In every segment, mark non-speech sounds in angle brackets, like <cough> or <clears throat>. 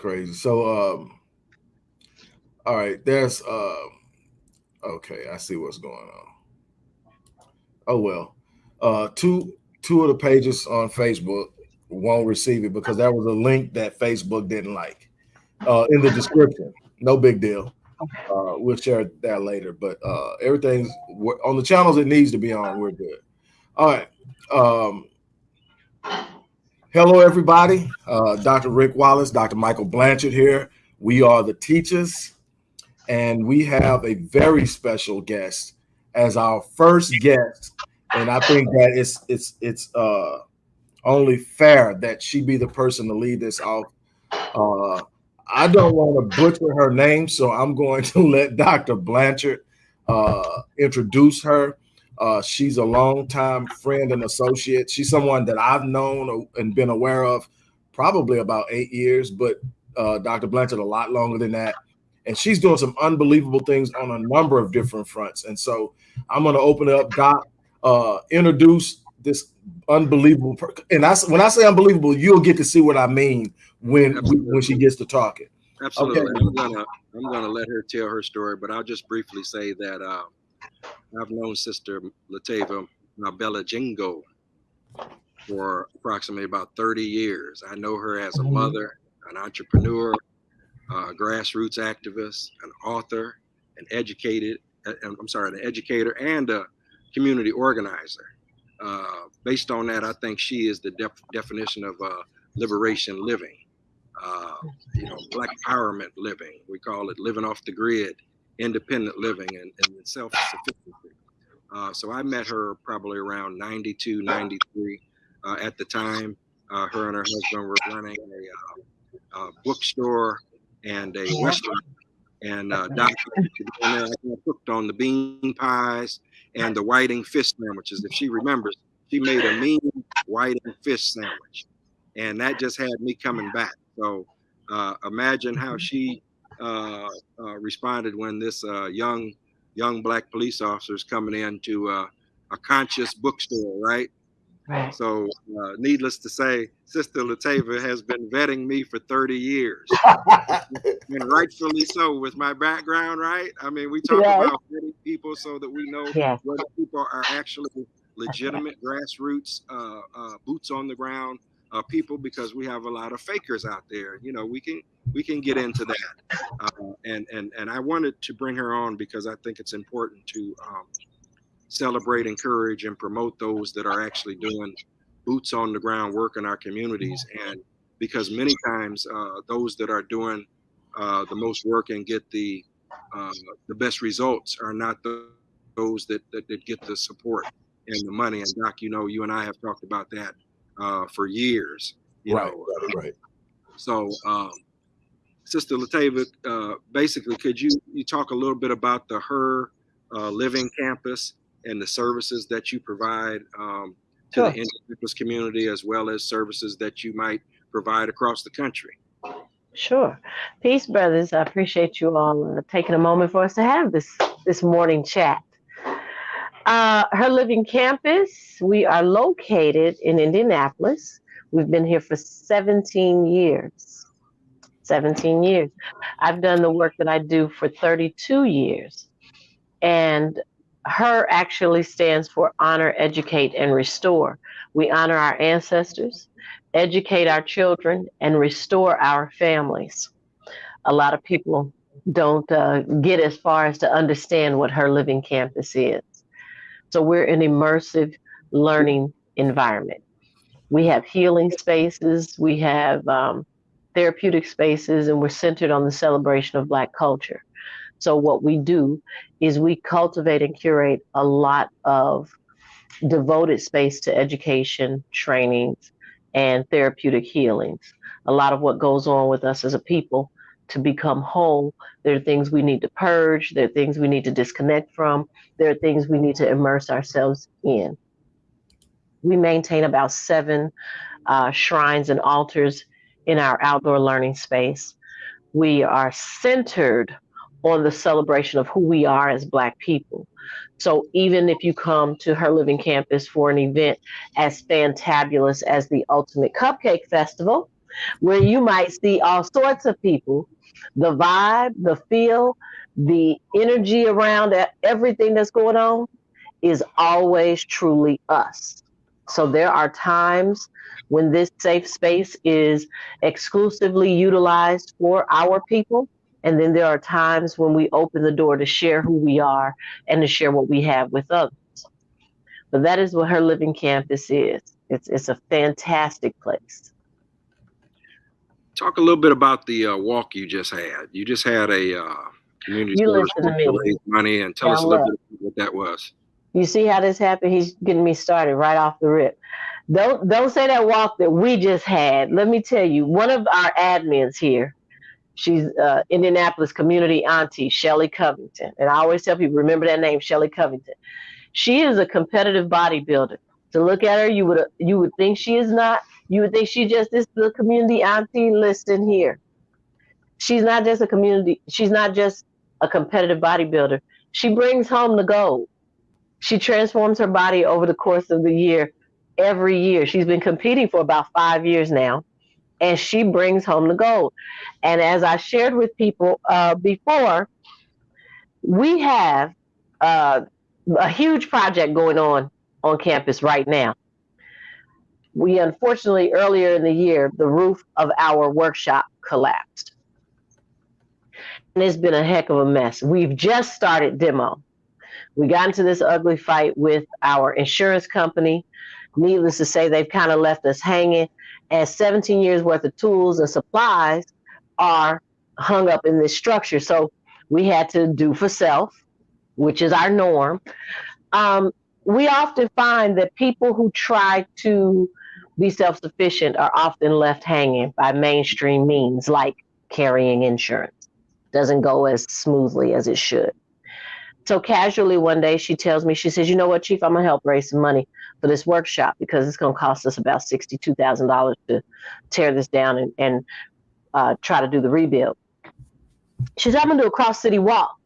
Crazy. So, um, all right, there's, uh, okay, I see what's going on. Oh well, uh, two two of the pages on Facebook won't receive it because that was a link that Facebook didn't like uh, in the description. No big deal. Uh, we'll share that later, but uh, everything's on the channels it needs to be on. We're good. All right. Um, hello, everybody. Uh, Dr. Rick Wallace, Dr. Michael Blanchard here. We are the teachers, and we have a very special guest as our first guest, and I think that it's it's it's uh only fair that she be the person to lead this off. Uh, I don't want to butcher her name, so I'm going to <laughs> let Dr. Blanchard uh, introduce her. Uh, she's a longtime friend and associate. She's someone that I've known and been aware of probably about eight years, but uh, Dr. Blanchard a lot longer than that and she's doing some unbelievable things on a number of different fronts. And so I'm going to open it up, Doc, uh, introduce this unbelievable. Per- and I, when I say unbelievable, you'll get to see what I mean when when she gets to talking. Absolutely, okay. I'm gonna I'm gonna let her tell her story, but I'll just briefly say that uh, I've known Sister Latava Bella Jingo for approximately about 30 years. I know her as a mm-hmm. mother, an entrepreneur, a grassroots activist, an author, an educated, uh, I'm sorry, an educator and a community organizer. Uh, based on that, I think she is the def definition of uh, liberation living. Uh, you know, black empowerment living. We call it living off the grid, independent living, and, and self-sufficiency. Uh, so I met her probably around 92, 93 uh, at the time. her and her husband were running a, a bookstore and a restaurant. And uh, Dr. I cooked on the bean pies and the whiting fish sandwiches. If she remembers, she made a mean whiting fish sandwich, and that just had me coming back. So uh, imagine how she uh, uh, responded when this uh, young young black police officer is coming into uh, a conscious bookstore, right? Right. So, uh, needless to say, Sister Latava has been vetting me for 30 years, <laughs> and rightfully so with my background, right? I mean, we talk yes. about vetting people so that we know yes. whether people are actually legitimate grassroots, uh, uh, boots on the ground uh, people, because we have a lot of fakers out there. You know, we can we can get into that, uh, and and and I wanted to bring her on because I think it's important to. Um, celebrate, encourage, and promote those that are actually doing boots on the ground work in our communities. And because many times uh, those that are doing uh, the most work and get the uh, the best results are not the, those that, that, that get the support and the money. And Doc, you know, you and I have talked about that uh, for years. You right, know, right, right. So, um, Sister Latava, uh, basically, could you you talk a little bit about the Her uh, Living Campus and the services that you provide um, to sure. the indigenous community as well as services that you might provide across the country. Sure. Peace, brothers. I appreciate you all uh, taking a moment for us to have this this morning chat. Uh, Her Living Campus, we are located in Indianapolis. We've been here for 17 years. 17 years. I've done the work that I do for 32 years. And her actually stands for honor, educate, and restore. We honor our ancestors, educate our children, and restore our families. A lot of people don't uh, get as far as to understand what her living campus is. So we're an immersive learning environment. We have healing spaces, we have um, therapeutic spaces, and we're centered on the celebration of Black culture. So what we do is we cultivate and curate a lot of devoted space to education, trainings, and therapeutic healings. A lot of what goes on with us as a people to become whole, there are things we need to purge, there are things we need to disconnect from, there are things we need to immerse ourselves in. We maintain about seven uh, shrines and altars in our outdoor learning space. We are centered on the celebration of who we are as Black people. So even if you come to Her Living Campus for an event as fantabulous as the Ultimate Cupcake Festival, where you might see all sorts of people, the vibe, the feel, the energy around everything that's going on is always truly us. So there are times when this safe space is exclusively utilized for our people. And then there are times when we open the door to share who we are and to share what we have with others. But that is what her living campus is. It's it's a fantastic place. Talk a little bit about the uh, walk you just had. You just had a uh, community you listen to me. raise money and tell yeah, us a little bit what that was. You see how this happened? He's getting me started right off the rip. Don't don't say that walk that we just had. Let me tell you, one of our admins here, she's uh, Indianapolis community auntie Shelly Covington, and I always tell people remember that name, Shelly Covington. She is a competitive bodybuilder. To look at her, you would you would think she is not. You would think she just is the community auntie. Listen here, she's not just a community. She's not just a competitive bodybuilder. She brings home the gold. She transforms her body over the course of the year. Every year, she's been competing for about five years now, and she brings home the gold. And as I shared with people uh, before, we have uh, a huge project going on on campus right now. We unfortunately earlier in the year, the roof of our workshop collapsed. And it's been a heck of a mess. We've just started demo. We got into this ugly fight with our insurance company. Needless to say, they've kind of left us hanging, as 17 years worth of tools and supplies are hung up in this structure. So we had to do for self, which is our norm. Um, we often find that people who try to be self sufficient are often left hanging by mainstream means like carrying insurance. Doesn't go as smoothly as it should. So casually one day she tells me, she says, you know what, Chief, I'm gonna help raise some money for this workshop because it's gonna cost us about sixty-two thousand dollars to tear this down and, and uh, try to do the rebuild. She said, I'm gonna do a cross city walk.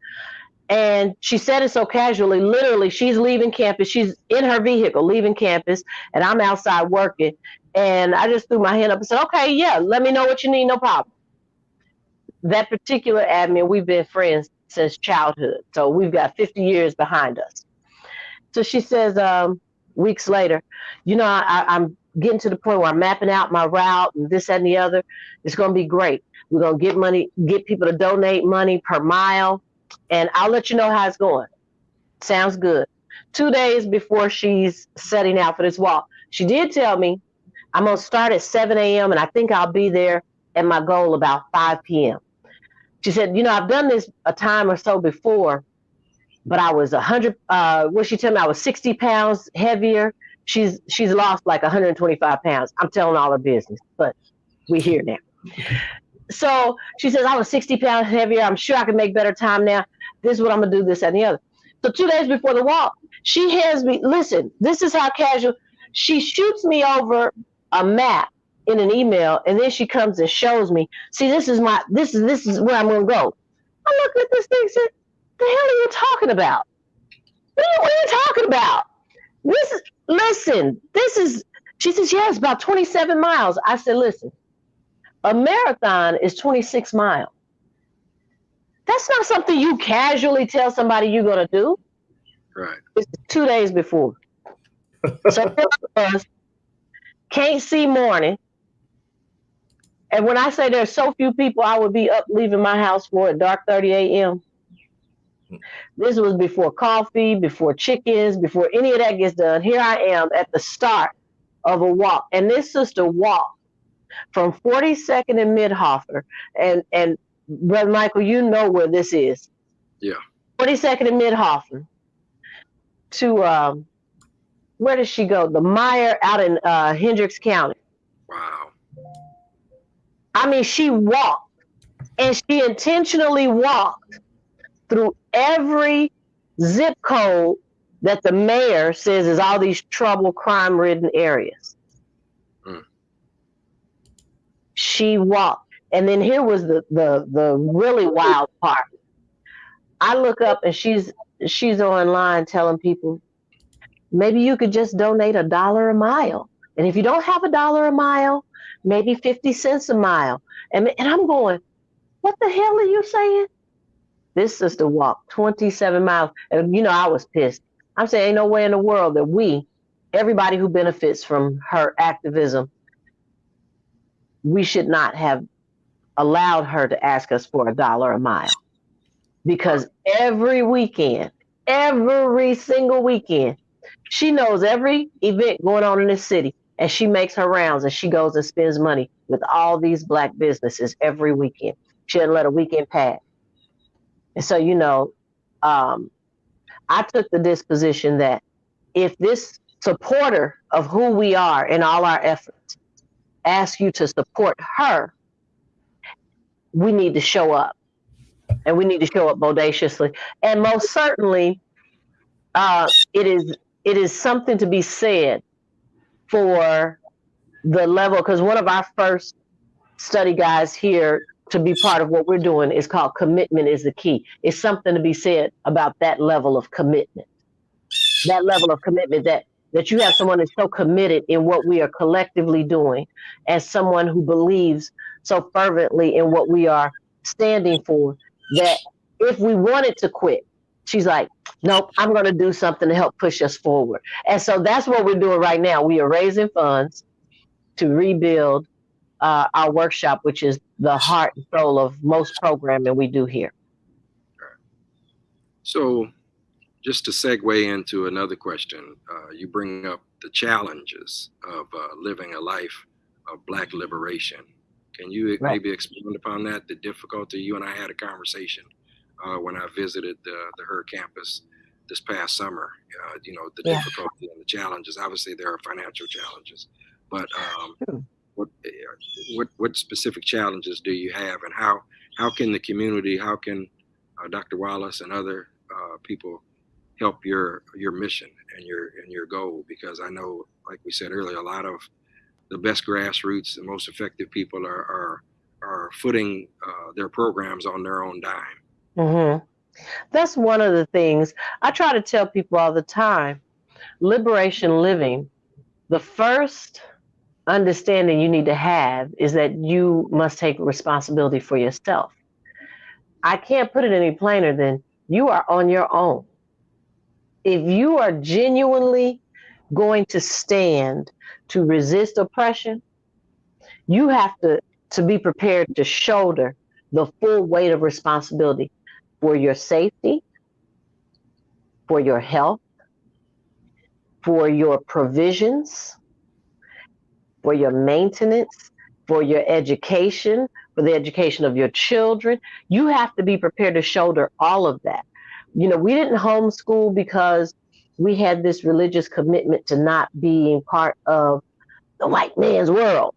And she said it so casually, literally, she's leaving campus. She's in her vehicle leaving campus, and I'm outside working. And I just threw my hand up and said, Okay, yeah, let me know what you need, no problem. That particular admin, we've been friends since childhood. So we've got 50 years behind us. So she says, um, weeks later, you know, I, I'm getting to the point where I'm mapping out my route and this and the other. It's going to be great. We're going to get money, get people to donate money per mile and I'll let you know how it's going. Sounds good. Two days before she's setting out for this walk, she did tell me I'm gonna start at 7 a.m. and I think I'll be there at my goal about 5 p.m. She said, you know, I've done this a time or so before, but I was a hundred. Uh, what she told me, I was 60 pounds heavier. She's she's lost like 125 pounds. I'm telling all her business, but we're here now. So she says, I was 60 pounds heavier. I'm sure I can make better time now. This is what I'm going to do, this and the other. So two days before the walk, she has me, listen, this is how casual. She shoots me over a map in an email, and then she comes and shows me, see, this is my, this is, this is where I'm going to go. I look at this thing said, the hell are you talking about? What are you, what are you talking about? This is, listen, this is, she says, yeah, it's about 27 miles. I said, listen, a marathon is 26 miles. That's not something you casually tell somebody you're going to do. Right. It's two days before. so <laughs> can't see morning. And when I say there's so few people I would be up leaving my house for at dark 30 a.m. This was before coffee, before chickens, before any of that gets done. Here I am at the start of a walk. And this sister walked from 42nd and Mitthoefer, and and Brother Michael, you know where this is. Yeah. 42nd and Mitthoefer to um, where does she go? The Meijer out in uh, Hendricks County. Wow. I mean, she walked, and she intentionally walked through every zip code that the mayor says is all these trouble, crime-ridden areas she walked. And then here was the the the really wild part. I look up and she's she's online telling people maybe you could just donate a dollar a mile. And if you don't have a dollar a mile, maybe 50 cents a mile. And, and I'm going, what the hell are you saying? This sister walked 27 miles. And, you know, I was pissed. I'm saying, ain't no way in the world that we, everybody who benefits from her activism, we should not have allowed her to ask us for a dollar a mile. Because every weekend, every single weekend, she knows every event going on in this city and she makes her rounds and she goes and spends money with all these black businesses every weekend. She doesn't let a weekend pass. And so, you know, um, I took the disposition that if this supporter of who we are in all our efforts asks you to support her, we need to show up. And we need to show up bodaciously. And most certainly, uh, it is it is something to be said for the level because one of our first study guys here to be part of what we're doing is called commitment is the key. It's something to be said about that level of commitment. That level of commitment that that you have someone that's so committed in what we are collectively doing as someone who believes so fervently in what we are standing for that if we wanted to quit, she's like, nope, I'm going to do something to help push us forward. And so that's what we're doing right now. We are raising funds to rebuild uh, our workshop, which is the heart and soul of most programming we do here. So, just to segue into another question, uh, you bring up the challenges of uh, living a life of Black liberation. Can you right. maybe expand upon that? The difficulty you and I had a conversation uh, when I visited the, the HER campus this past summer. Uh, you know, the yeah. difficulty and the challenges. Obviously, there are financial challenges, but um, what eh, what what specific challenges do you have, and how how can the community, how can uh, Dr. Wallace and other uh, people help your your mission and your and your goal? Because I know, like we said earlier, a lot of the best grassroots, the most effective people are are are footing uh, their programs on their own dime. Mm-hmm. That's one of the things I try to tell people all the time. Liberation living, the first understanding you need to have is that you must take responsibility for yourself. I can't put it any plainer than you are on your own. If you are genuinely going to stand to resist oppression, you have to, to be prepared to shoulder the full weight of responsibility for your safety, for your health, for your provisions, for your maintenance, for your education, for the education of your children. You have to be prepared to shoulder all of that. You know, we didn't homeschool because we had this religious commitment to not being part of the white man's world.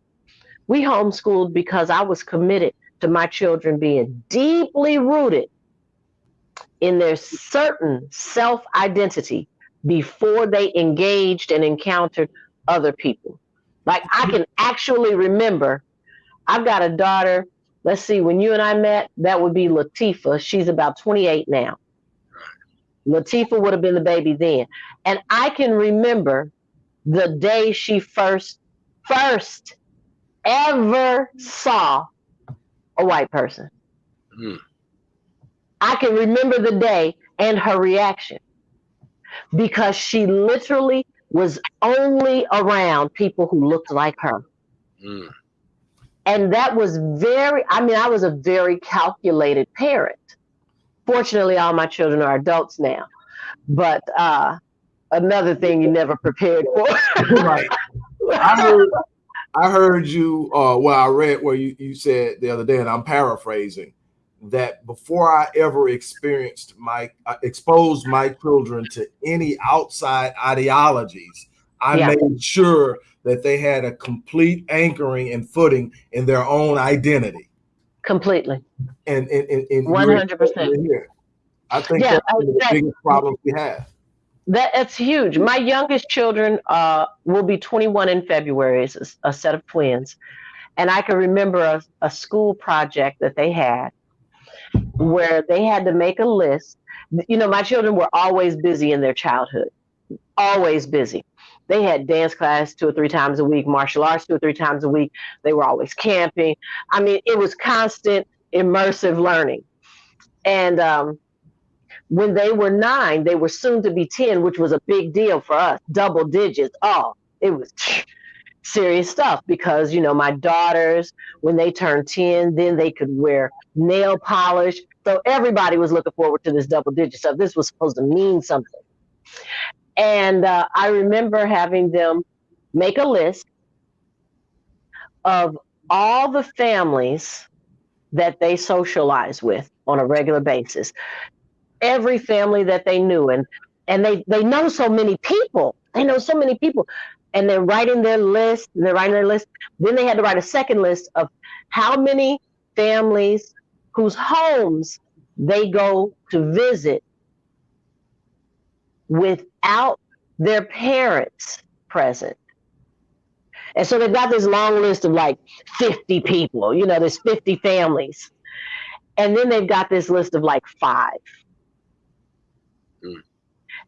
We homeschooled because I was committed to my children being deeply rooted in their certain self identity before they engaged and encountered other people. Like I can actually remember, I've got a daughter. Let's see, when you and I met, that would be Latifa. She's about 28 now. Latifa would have been the baby then. And I can remember the day she first, first ever saw a white person. Mm. I can remember the day and her reaction because she literally was only around people who looked like her. Mm. And that was very, I mean, I was a very calculated parent. Fortunately, all my children are adults now. But uh, another thing you never prepared for. <laughs> right. I heard, I heard you, uh, well, I read where you, you said the other day, and I'm paraphrasing that before I ever experienced my uh, exposed my children to any outside ideologies, I yeah. made sure that they had a complete anchoring and footing in their own identity. Completely. And in one hundred percent. I think yeah, that's one of the biggest problems we have. That it's huge. My youngest children uh, will be 21 in February. It's a, a set of twins, and I can remember a, a school project that they had where they had to make a list. You know, my children were always busy in their childhood, always busy. They had dance class two or three times a week, martial arts two or three times a week. They were always camping. I mean, it was constant immersive learning. And um, when they were nine, they were soon to be 10, which was a big deal for us, double digits. Oh, it was <sniffs> serious stuff because, you know, my daughters, when they turned 10, then they could wear nail polish. So everybody was looking forward to this double digit stuff. This was supposed to mean something. And uh, I remember having them make a list of all the families that they socialize with on a regular basis. Every family that they knew, and and they they know so many people. They know so many people, and they're writing their list. They're writing their list. Then they had to write a second list of how many families whose homes they go to visit without their parents present. And so they've got this long list of like 50 people, you know, there's 50 families. And then they've got this list of like five. Mm.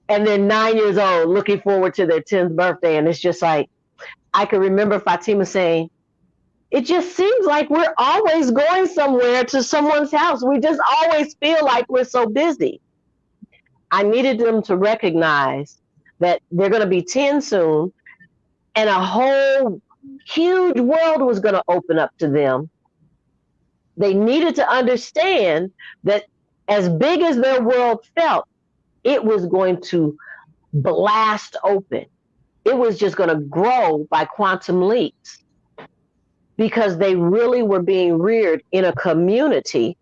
And they're nine years old, looking forward to their 10th birthday. And it's just like, I can remember Fatima saying, it just seems like we're always going somewhere to someone's house. We just always feel like we're so busy. I needed them to recognize that they're going to be 10 soon and a whole huge world was going to open up to them. They needed to understand that as big as their world felt, it was going to blast open. It was just going to grow by quantum leaps because they really were being reared in a community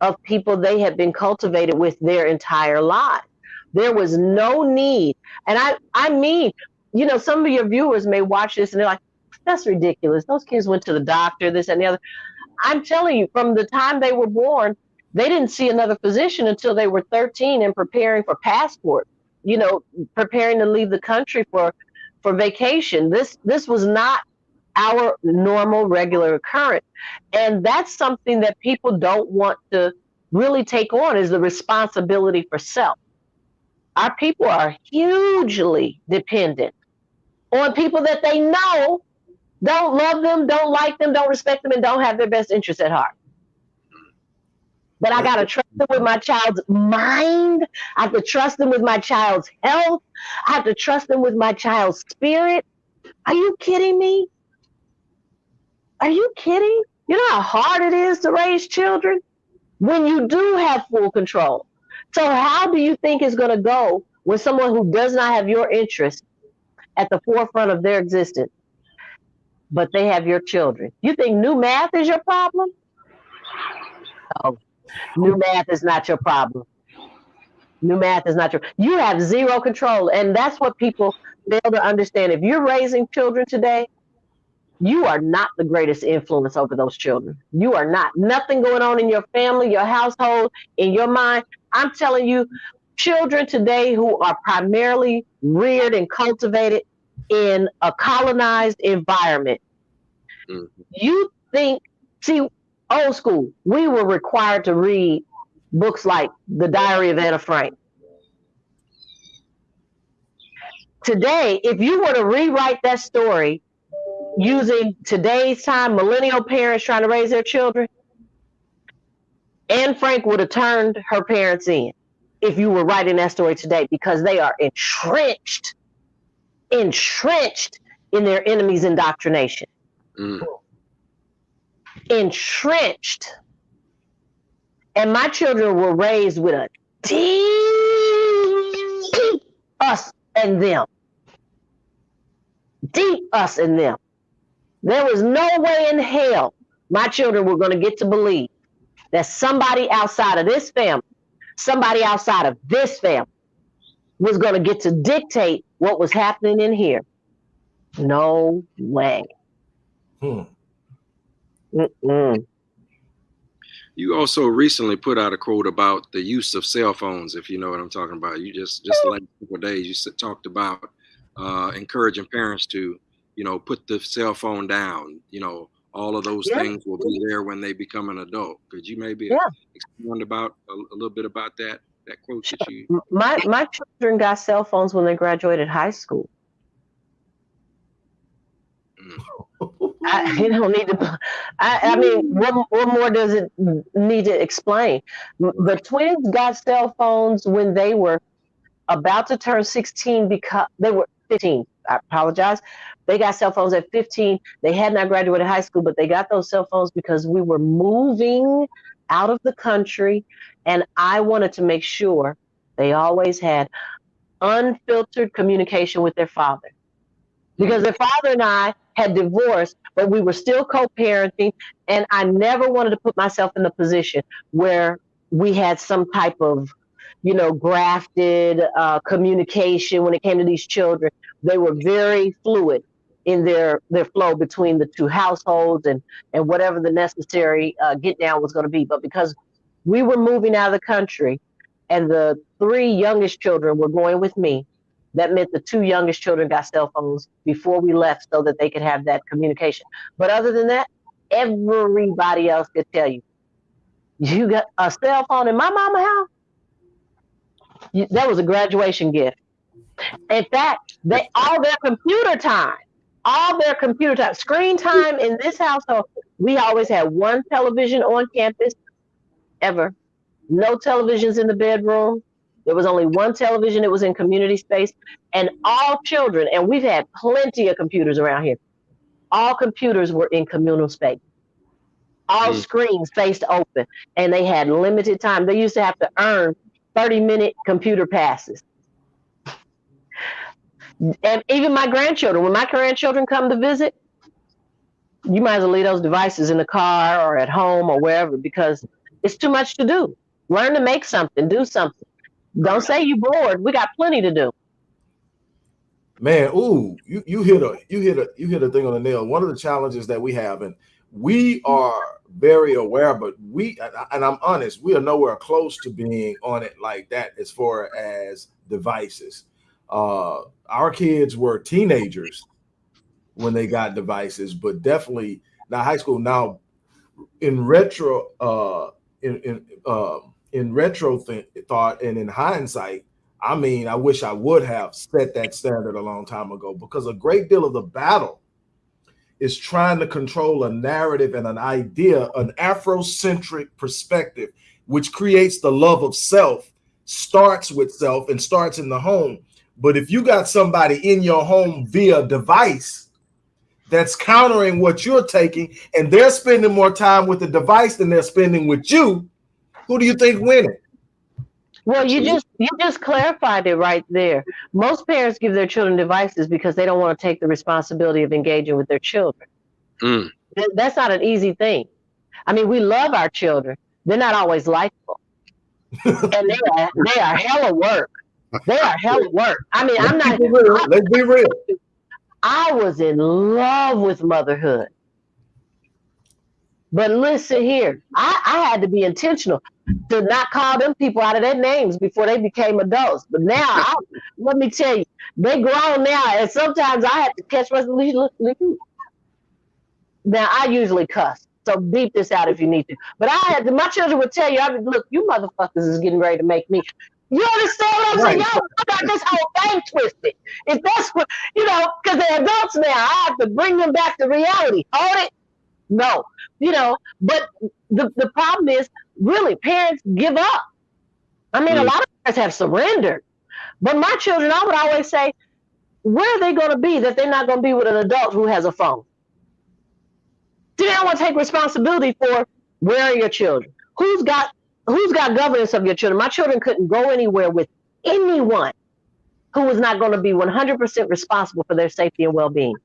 of people they had been cultivated with their entire lives. There was no need. And I, I mean, you know, some of your viewers may watch this and they're like, that's ridiculous. Those kids went to the doctor, this and the other. I'm telling you, from the time they were born, they didn't see another physician until they were 13 and preparing for passport, you know, preparing to leave the country for for vacation. This this was not our normal regular occurrence. And that's something that people don't want to really take on is the responsibility for self. Our people are hugely dependent on people that they know don't love them, don't like them, don't respect them, and don't have their best interests at heart. But I got to trust them with my child's mind. I have to trust them with my child's health. I have to trust them with my child's spirit. Are you kidding me? Are you kidding? You know how hard it is to raise children when you do have full control. So, how do you think it's going to go with someone who does not have your interest at the forefront of their existence, but they have your children? You think new math is your problem? Oh, new math is not your problem. New math is not your. You have zero control, and that's what people fail to understand. If you're raising children today, you are not the greatest influence over those children. You are not. Nothing going on in your family, your household, in your mind. I'm telling you, children today who are primarily reared and cultivated in a colonized environment. Mm-hmm. You think, see, old school, we were required to read books like The Diary of Anna Frank. Today, if you were to rewrite that story using today's time, millennial parents trying to raise their children, Anne Frank would have turned her parents in if you were writing that story today because they are entrenched, entrenched in their enemy's indoctrination. Mm. Entrenched. And my children were raised with a deep us and them. Deep us and them. There was no way in hell my children were going to get to believe that somebody outside of this family, somebody outside of this family, was going to get to dictate what was happening in here. No way. Hmm. You also recently put out a quote about the use of cell phones, if you know what I'm talking about. You just just like a couple days you talked about uh, encouraging parents to you know, put the cell phone down, you know, all of those yeah. things will be there when they become an adult. Could you maybe yeah. expand about a, a, little bit about that? That quote sure. that you my my children got cell phones when they graduated high school. Mm. I, <laughs> you don't need to. I, I mean, what, what more does it need to explain? The twins got cell phones when they were about to turn 16 because they were 15. I apologize. They got cell phones at 15. They had not graduated high school, but they got those cell phones because we were moving out of the country. And I wanted to make sure they always had unfiltered communication with their father. Because their father and I had divorced, but we were still co parenting. And I never wanted to put myself in a position where we had some type of you know, grafted uh, communication when it came to these children. They were very fluid in their their flow between the two households and and whatever the necessary uh, get down was going to be. But because we were moving out of the country, and the three youngest children were going with me, that meant the two youngest children got cell phones before we left so that they could have that communication. But other than that, everybody else could tell you, you got a cell phone in my mama house that was a graduation gift. In fact, they all their computer time, all their computer time, screen time in this household, we always had one television on campus ever. No televisions in the bedroom. There was only one television. It was in community space. And all children, and we've had plenty of computers around here, all computers were in communal space. All mm. screens faced open. And they had limited time. They used to have to earn 30 minute computer passes. And even my grandchildren, when my grandchildren come to visit, you might as well leave those devices in the car or at home or wherever because it's too much to do. Learn to make something, do something. Don't say you bored. We got plenty to do. Man, ooh, you, you hit a you hit a you hit a thing on the nail. One of the challenges that we have, and we are very aware, but we and I'm honest, we are nowhere close to being on it like that as far as devices. Uh, our kids were teenagers when they got devices, but definitely now high school. Now, in retro, uh, in in uh, in retro th- thought and in hindsight, I mean, I wish I would have set that standard a long time ago because a great deal of the battle is trying to control a narrative and an idea, an Afrocentric perspective, which creates the love of self, starts with self and starts in the home. But if you got somebody in your home via device that's countering what you're taking, and they're spending more time with the device than they're spending with you, who do you think winning? Well, you just you just clarified it right there. Most parents give their children devices because they don't want to take the responsibility of engaging with their children. Mm. That's not an easy thing. I mean, we love our children. They're not always likable, <laughs> and they are they are hella work. They are hella work. I mean, Let's I'm not. Be real. Let's be real. I was in love with motherhood. But listen here, I, I had to be intentional to not call them people out of their names before they became adults. But now, I, let me tell you, they grown now, and sometimes I have to catch myself. Now I usually cuss, so beep this out if you need to. But I had to, my children would tell you, I mean, look, you motherfuckers is getting ready to make me. You understand what I'm right. saying? Y'all got this whole thing twisted. If that's what you know, because they're adults now, I have to bring them back to reality. Hold it. No, you know, but the, the problem is really parents give up. I mean, mm. a lot of parents have surrendered. But my children, I would always say, where are they going to be that they're not going to be with an adult who has a phone? Do they want to take responsibility for where are your children? Who's got who's got governance of your children? My children couldn't go anywhere with anyone who was not going to be 100% responsible for their safety and well-being.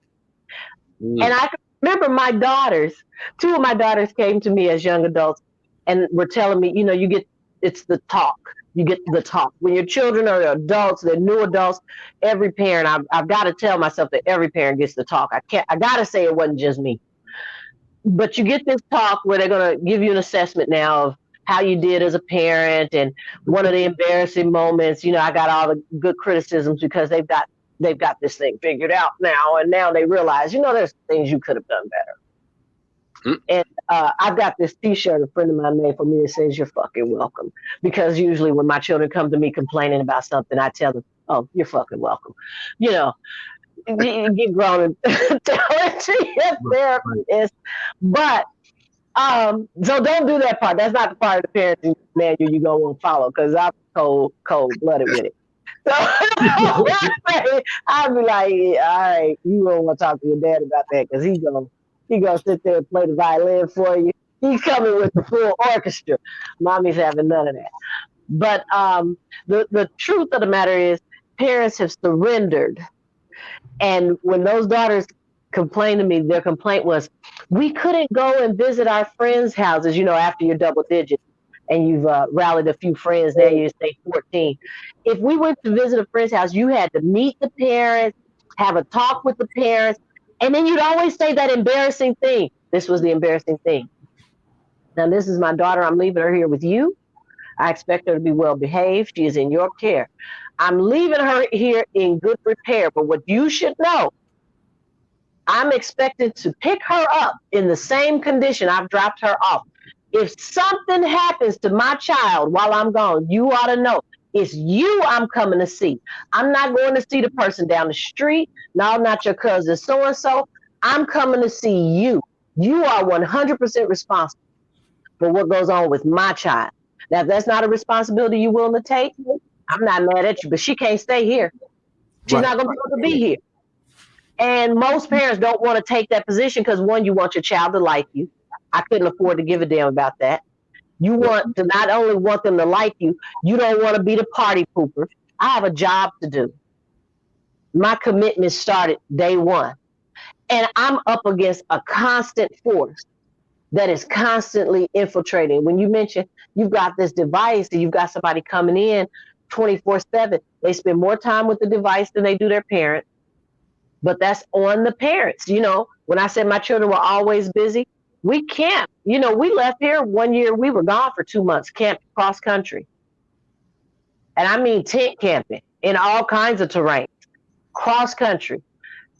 Mm. And I remember my daughters, two of my daughters came to me as young adults and were telling me, you know, you get it's the talk. You get the talk. When your children are adults, they're new adults, every parent, I've, I've got to tell myself that every parent gets the talk. I can't, I got to say it wasn't just me. But you get this talk where they're going to give you an assessment now of how you did as a parent and one of the embarrassing moments. You know, I got all the good criticisms because they've got they've got this thing figured out now, and now they realize, you know, there's things you could have done better. Mm. And uh, I've got this T-shirt a friend of mine made for me that says "You're fucking welcome." Because usually when my children come to me complaining about something, I tell them, "Oh, you're fucking welcome." You know, get grown and <laughs> tell it to your therapist. But um, so don't do that part. That's not the part of the parenting manual you gonna want to follow because I'm cold, cold blooded with it. <laughs> So <laughs> I'll be like, all right, you don't want to talk to your dad about that because he's gonna he gonna sit there and play the violin for you. He's coming with the full orchestra. Mommy's having none of that. But um, the the truth of the matter is, parents have surrendered, and when those daughters complained to me, their complaint was, we couldn't go and visit our friends' houses. You know, after you're double digits and you've uh, rallied a few friends, now you say 14. If we went to visit a friend's house, you had to meet the parents, have a talk with the parents, and then you'd always say that embarrassing thing. This was the embarrassing thing. Now, this is my daughter. I'm leaving her here with you. I expect her to be well behaved. She is in your care. I'm leaving her here in good repair. But what you should know, I'm expected to pick her up in the same condition I've dropped her off. If something happens to my child while I'm gone, you ought to know it's you I'm coming to see. I'm not going to see the person down the street. No, not your cousin so and so. I'm coming to see you. You are 100% responsible for what goes on with my child. Now, if that's not a responsibility you're willing to take, I'm not mad at you, but she can't stay here. She's right. not going to be able to be here. And most mm-hmm. parents don't want to take that position because one, you want your child to like you. I couldn't afford to give a damn about that. You want to not only want them to like you, you don't want to be the party pooper. I have a job to do. My commitment started day one. And I'm up against a constant force that is constantly infiltrating. When you mention you've got this device and you've got somebody coming in 24 7, they spend more time with the device than they do their parents. But that's on the parents. You know, when I said my children were always busy, we can't. You know, we left here one year, we were gone for two months, camped cross country. And I mean tent camping in all kinds of terrain, cross country.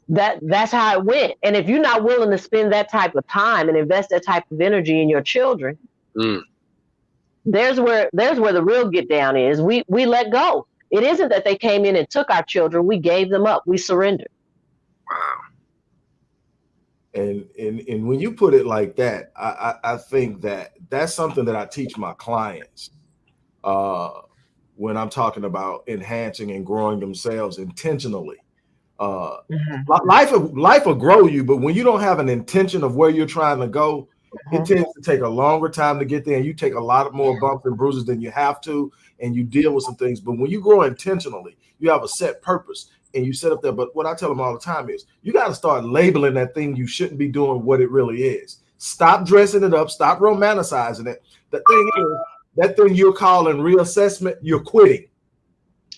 That that's how it went. And if you're not willing to spend that type of time and invest that type of energy in your children, mm. there's where there's where the real get down is. We we let go. It isn't that they came in and took our children. We gave them up. We surrendered. And, and and when you put it like that, I, I, I think that that's something that I teach my clients uh, when I'm talking about enhancing and growing themselves intentionally. Uh, mm-hmm. Life life will grow you, but when you don't have an intention of where you're trying to go, mm-hmm. it tends to take a longer time to get there, and you take a lot of more bumps and bruises than you have to, and you deal with some things. But when you grow intentionally, you have a set purpose and you set up there. But what I tell them all the time is you got to start labeling that thing you shouldn't be doing what it really is. Stop dressing it up, stop romanticizing it. The thing is, that thing you're calling reassessment, you're quitting.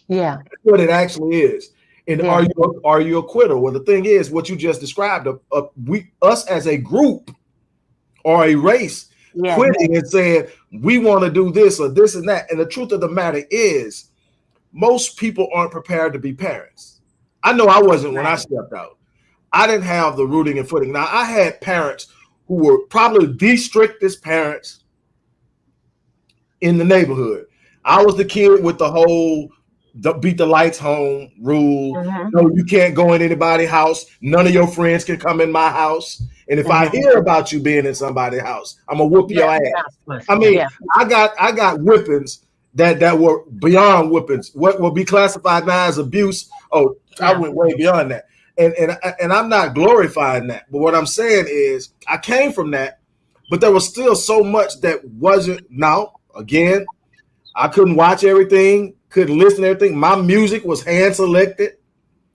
Yeah. That's what it actually is. And yeah. are you are you a quitter? Well, the thing is, what you just described, a, a, we us as a group or a race yeah. quitting and saying we want to do this or this and that. And the truth of the matter is, most people aren't prepared to be parents. I know I wasn't when I stepped out. I didn't have the rooting and footing. Now I had parents who were probably the strictest parents in the neighborhood. I was the kid with the whole the beat the lights home rule. Mm-hmm. No, you can't go in anybody's house. None of your friends can come in my house. And if mm-hmm. I hear about you being in somebody's house, I'm gonna whoop yeah, your ass. I mean, yeah. I got I got whippings that that were beyond whippings. What will be classified now as abuse? Oh, yeah. I went way beyond that. And and and I'm not glorifying that. But what I'm saying is I came from that, but there was still so much that wasn't now, again, I couldn't watch everything, couldn't listen to everything. My music was hand selected.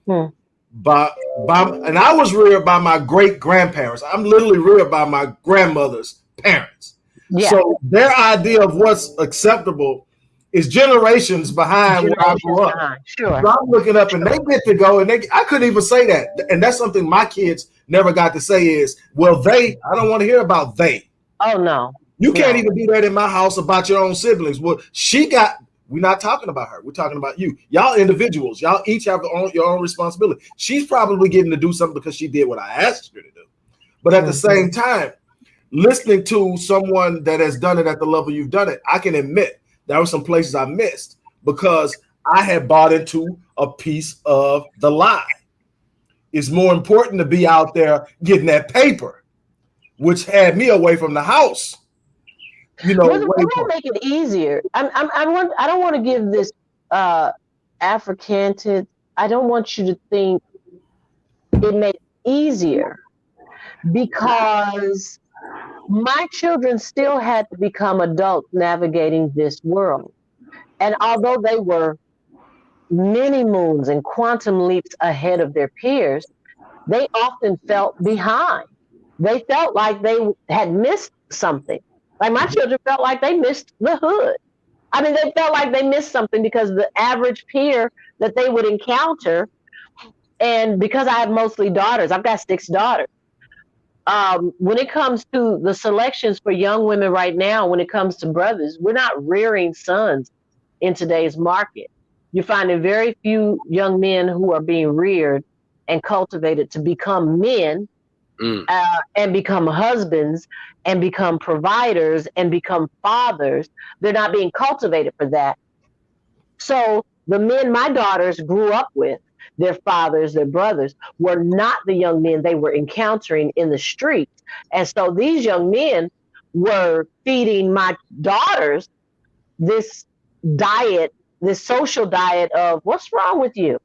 Hmm. By, by and I was reared by my great grandparents. I'm literally reared by my grandmother's parents. Yeah. So their idea of what's acceptable is generations behind generations where I grew up. Behind. Sure. So I'm looking up and they get to go and they I couldn't even say that. And that's something my kids never got to say is, well, they, I don't want to hear about they. Oh no. You can't even do that in my house about your own siblings. Well, she got we're not talking about her. We're talking about you. Y'all individuals. Y'all each have your own, your own responsibility. She's probably getting to do something because she did what I asked her to do. But at mm-hmm. the same time, listening to someone that has done it at the level you've done it, I can admit there were some places I missed because I had bought into a piece of the lie. it's more important to be out there getting that paper, which had me away from the house. You know, we're, we're gonna make it easier. I'm, I'm, I want, I don't want to give this uh, Africanted. I don't want you to think it made it easier because my children still had to become adults navigating this world. And although they were many moons and quantum leaps ahead of their peers, they often felt behind. They felt like they had missed something. Like my children felt like they missed the hood. I mean, they felt like they missed something because the average peer that they would encounter, and because I have mostly daughters, I've got six daughters. Um, when it comes to the selections for young women right now, when it comes to brothers, we're not rearing sons in today's market. You're finding very few young men who are being reared and cultivated to become men mm. uh, and become husbands and become providers and become fathers. They're not being cultivated for that. So the men my daughters grew up with, their fathers, their brothers, were not the young men they were encountering in the streets. And so these young men were feeding my daughters this diet, this social diet of what's wrong with you?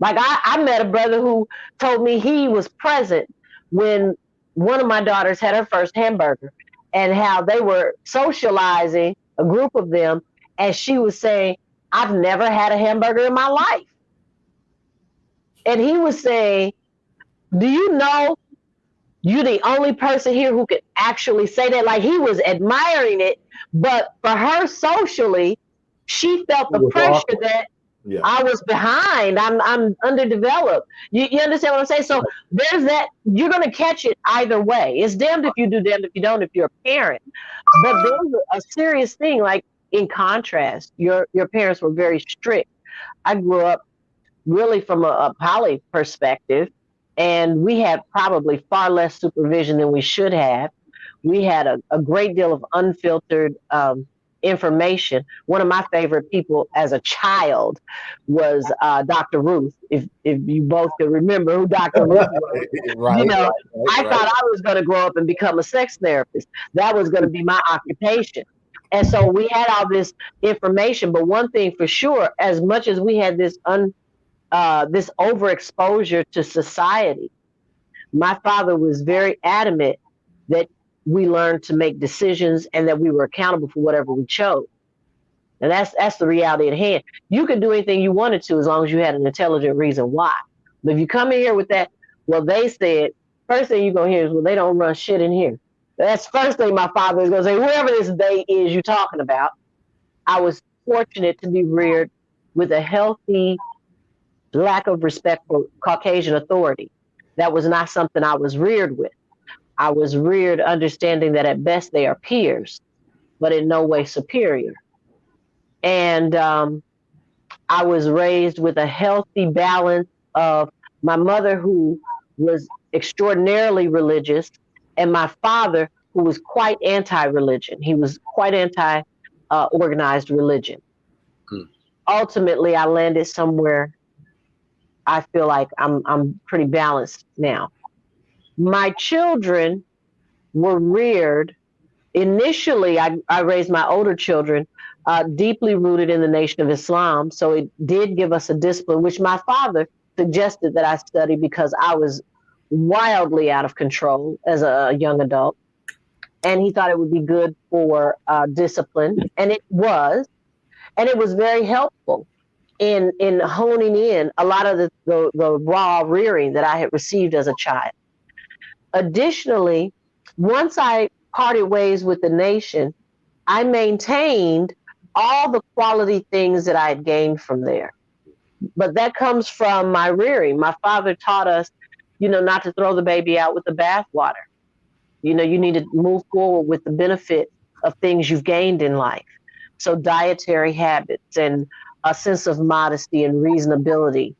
Like I, I met a brother who told me he was present when one of my daughters had her first hamburger and how they were socializing, a group of them, and she was saying, I've never had a hamburger in my life. And he was saying, Do you know you're the only person here who could actually say that? Like he was admiring it, but for her socially, she felt the pressure awful. that yeah. I was behind. I'm I'm underdeveloped. You, you understand what I'm saying? So there's that. You're gonna catch it either way. It's damned if you do, damned if you don't. If you're a parent, but there's a serious thing. Like in contrast, your your parents were very strict. I grew up really from a, a poly perspective, and we had probably far less supervision than we should have. We had a, a great deal of unfiltered um, information. One of my favorite people as a child was uh, Dr. Ruth. If if you both can remember who Dr. Ruth was, <laughs> right, you know, right, right, I thought I was going to grow up and become a sex therapist. That was going to be my occupation. And so we had all this information, but one thing for sure, as much as we had this un uh, this overexposure to society, my father was very adamant that we learned to make decisions and that we were accountable for whatever we chose. And that's that's the reality at hand. You could do anything you wanted to as long as you had an intelligent reason why. But if you come in here with that, well, they said, first thing you're gonna hear is, well, they don't run shit in here. That's first thing my father is gonna say, whoever this they is you're talking about. I was fortunate to be reared with a healthy lack of respect for Caucasian authority. That was not something I was reared with. I was reared understanding that at best they are peers, but in no way superior. And um, I was raised with a healthy balance of my mother, who was extraordinarily religious, and my father, who was quite anti religion. He was quite anti uh, organized religion. Hmm. Ultimately, I landed somewhere I feel like I'm I'm pretty balanced now. My children were reared initially I, I raised my older children uh, deeply rooted in the nation of islam. So it did give us a discipline which my father suggested that i study because i was wildly out of control as a young adult. And he thought it would be good for uh, discipline. And it was. And it was very helpful in in honing in a lot of the, the, the raw rearing that i had received as a child Additionally, once I parted ways with the nation, I maintained all the quality things that I had gained from there. But that comes from my rearing. My father taught us, you know, not to throw the baby out with the bathwater. You know, you need to move forward with the benefit of things you've gained in life. So, dietary habits and a sense of modesty and reasonability,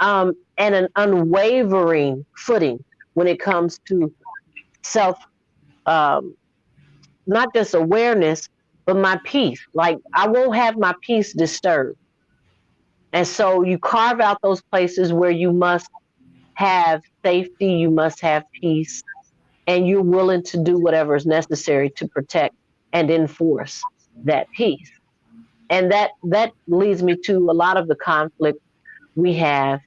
um, and an unwavering footing when it comes to self, um, not just awareness, but my peace. Like I won't have my peace disturbed. And so you carve out those places where you must have safety, you must have peace, and you're willing to do whatever is necessary to protect and enforce that peace. And that that leads me to a lot of the conflict we have.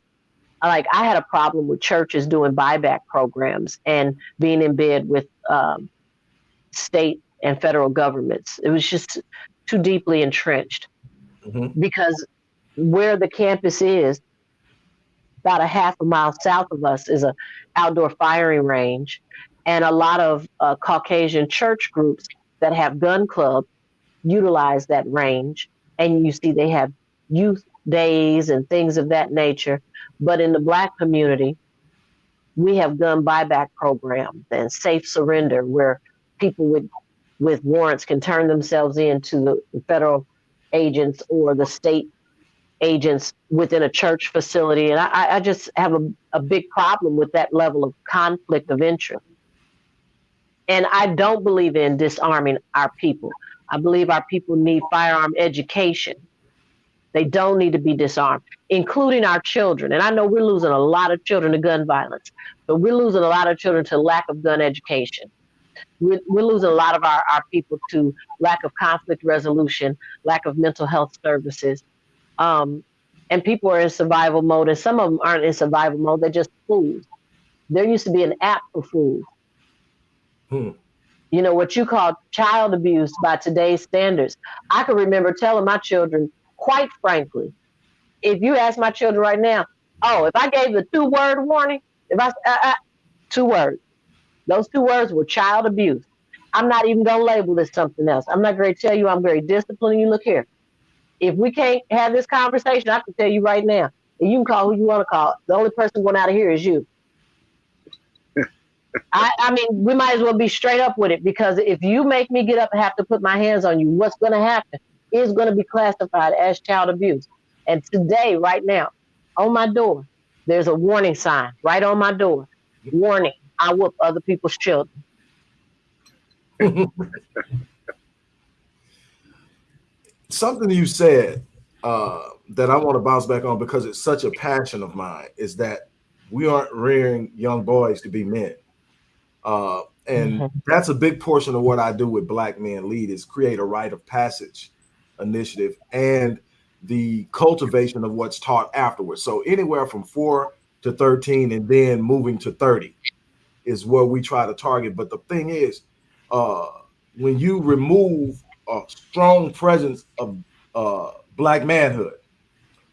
Like I had a problem with churches doing buyback programs and being in bed with um, state and federal governments. It was just too deeply entrenched mm-hmm. because where the campus is, about a half a mile south of us, is a outdoor firing range, and a lot of uh, Caucasian church groups that have gun clubs utilize that range, and you see they have youth days and things of that nature. But in the black community, we have gun buyback programs and safe surrender where people with with warrants can turn themselves in to the federal agents or the state agents within a church facility. And I, I just have a, a big problem with that level of conflict of interest. And I don't believe in disarming our people. I believe our people need firearm education. They don't need to be disarmed, including our children. And I know we're losing a lot of children to gun violence, but we're losing a lot of children to lack of gun education. We're, we're losing a lot of our, our people to lack of conflict resolution, lack of mental health services, um, and people are in survival mode, and some of them aren't in survival mode. They're just fools. There used to be an app for fools. Hmm. You know what you call child abuse by today's standards. I can remember telling my children, quite frankly, if you ask my children right now, oh, if I gave the two word warning, if I uh, uh, two words, those two words were child abuse. I'm not even gonna label this something else. I'm not going to tell you I'm very disciplined. You look here if we can't have this conversation, I can tell you right now, and you can call who you want to call. The only person going out of here is you. I, I mean, we might as well be straight up with it because if you make me get up and have to put my hands on you, what's going to happen is going to be classified as child abuse. And today, right now, on my door, there's a warning sign right on my door. Warning: I whoop other people's children. <laughs> something you said uh, that I want to bounce back on because it's such a passion of mine is that we aren't rearing young boys to be men. Uh, and mm-hmm. that's a big portion of what I do with Black Men Lead is create a rite of passage initiative and the cultivation of what's taught afterwards. So anywhere from four to 13 and then moving to 30 is where we try to target. But the thing is, uh, when you remove a strong presence of uh, black manhood.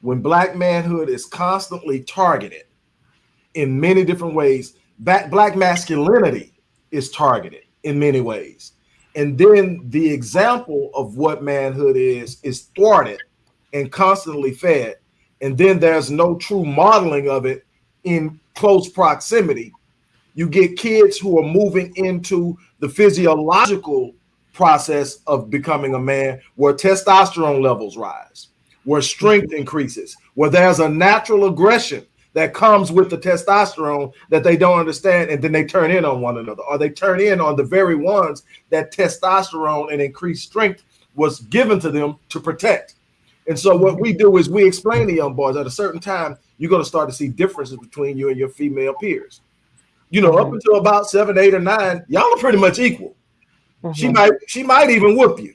When black manhood is constantly targeted in many different ways, that black masculinity is targeted in many ways. And then the example of what manhood is is thwarted and constantly fed. And then there's no true modeling of it in close proximity. You get kids who are moving into the physiological process of becoming a man where testosterone levels rise, where strength increases, where there's a natural aggression that comes with the testosterone that they don't understand, and then they turn in on one another, or they turn in on the very ones that testosterone and increased strength was given to them to protect. And so what we do is we explain to young boys at a certain time, you're going to start to see differences between you and your female peers. You know, up until about seven, eight, or nine, y'all are pretty much equal. Mm-hmm. She might she might even whoop you.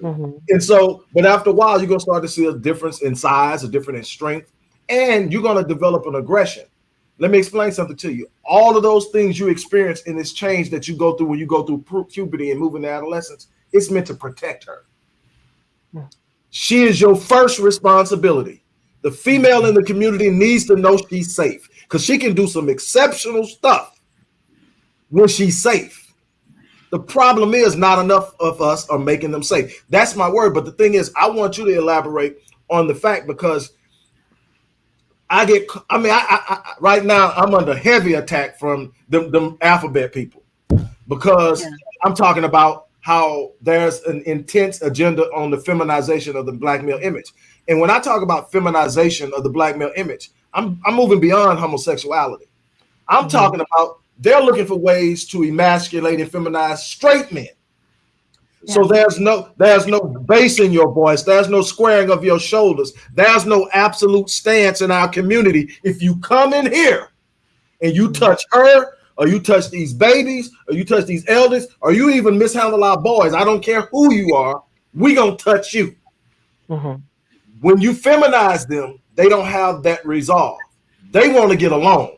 Mm-hmm. And so, but after a while, you're gonna start to see a difference in size, a difference in strength, and you're gonna develop an aggression. Let me explain something to you. All of those things you experience in this change that you go through when you go through puberty and moving to adolescence, it's meant to protect her. Hmm. She is your first responsibility. The female in the community needs to know she's safe because she can do some exceptional stuff when she's safe. The problem is not enough of us are making them safe. That's my word. But the thing is, I want you to elaborate on the fact because I get, I mean, I, I, I right now I'm under heavy attack from them, them alphabet people because yeah. I'm talking about how there's an intense agenda on the feminization of the black male image. And when I talk about feminization of the black male image, I'm, I'm moving beyond homosexuality. I'm mm -hmm. talking about they're looking for ways to emasculate and feminize straight men. Yeah. So there's no there's no bass in your voice. There's no squaring of your shoulders. There's no absolute stance in our community. If you come in here and you touch her, or you touch these babies, or you touch these elders, or you even mishandle our boys, I don't care who you are, we gonna touch you. Mm-hmm. When you feminize them, they don't have that resolve. They want to get along.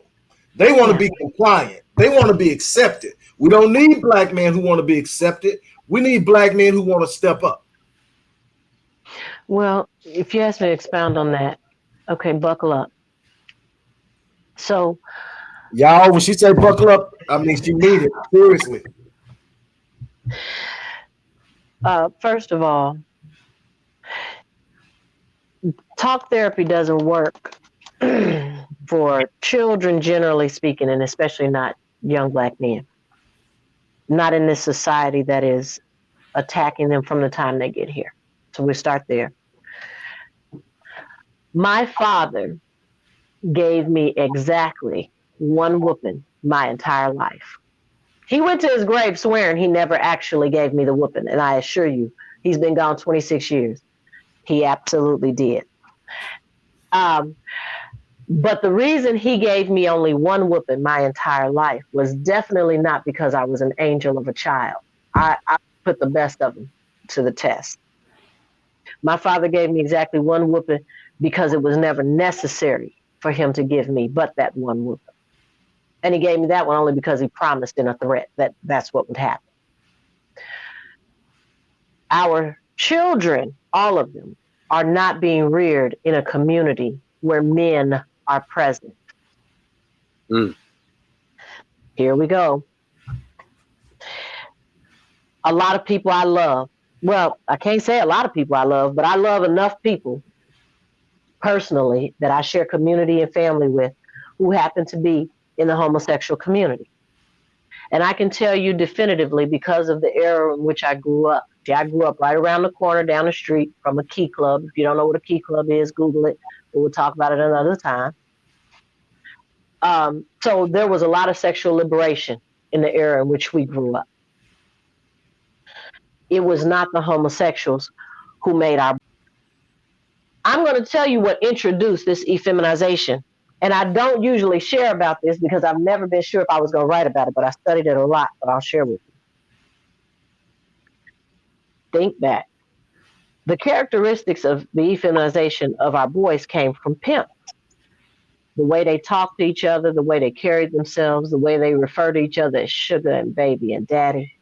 They want to be compliant. They want to be accepted. We don't need black men who want to be accepted. We need black men who want to step up. Well, if you ask me to expound on that, okay, buckle up. So, y'all, when she said buckle up, I mean she mean it seriously. Uh, first of all, talk therapy doesn't work <clears throat> for children, generally speaking, and especially not young black men. Not in this society that is attacking them from the time they get here. So we start there. My father gave me exactly one whooping my entire life. He went to his grave swearing he never actually gave me the whooping. And I assure you, he's been gone 26 years. He absolutely did. Um, but the reason he gave me only one whooping my entire life was definitely not because I was an angel of a child. I, I put the best of them to the test. My father gave me exactly one whooping because it was never necessary for him to give me but that one whooping. And he gave me that one only because he promised in a threat that that's what would happen. Our children, all of them, are not being reared in a community where men are present. Mm. Here we go. A lot of people I love. Well, I can't say a lot of people I love, but I love enough people personally that I share community and family with who happen to be in the homosexual community. And I can tell you definitively because of the era in which I grew up. See, I grew up right around the corner down the street from a key club. If you don't know what a key club is, Google it. We'll talk about it another time. Um, so there was a lot of sexual liberation in the era in which we grew up. It was not the homosexuals who made our. I'm going to tell you what introduced this effeminization. And I don't usually share about this because I've never been sure if I was going to write about it, but I studied it a lot, but I'll share with you. Think back. The characteristics of the effeminization of our boys came from pimps the way they talked to each other, the way they carried themselves, the way they refer to each other as sugar and baby and daddy.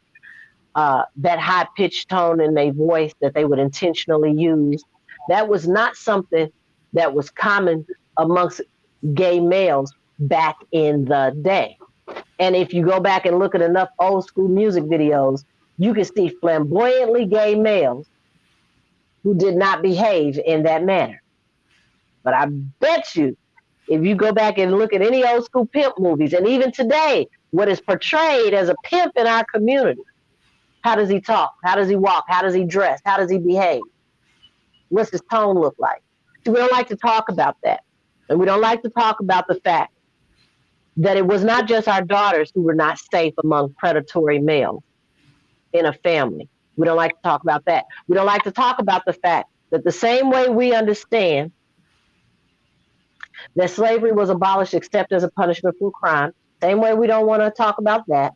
Uh, that high pitched tone in their voice that they would intentionally use. That was not something that was common amongst gay males back in the day. And if you go back and look at enough old school music videos, you can see flamboyantly gay males who did not behave in that manner. But I bet you if you go back and look at any old school pimp movies, and even today, what is portrayed as a pimp in our community, how does he talk? How does he walk? How does he dress? How does he behave? What's his tone look like? We don't like to talk about that. And we don't like to talk about the fact that it was not just our daughters who were not safe among predatory males in a family. We don't like to talk about that. We don't like to talk about the fact that the same way we understand that slavery was abolished except as a punishment for crime. Same way we don't want to talk about that.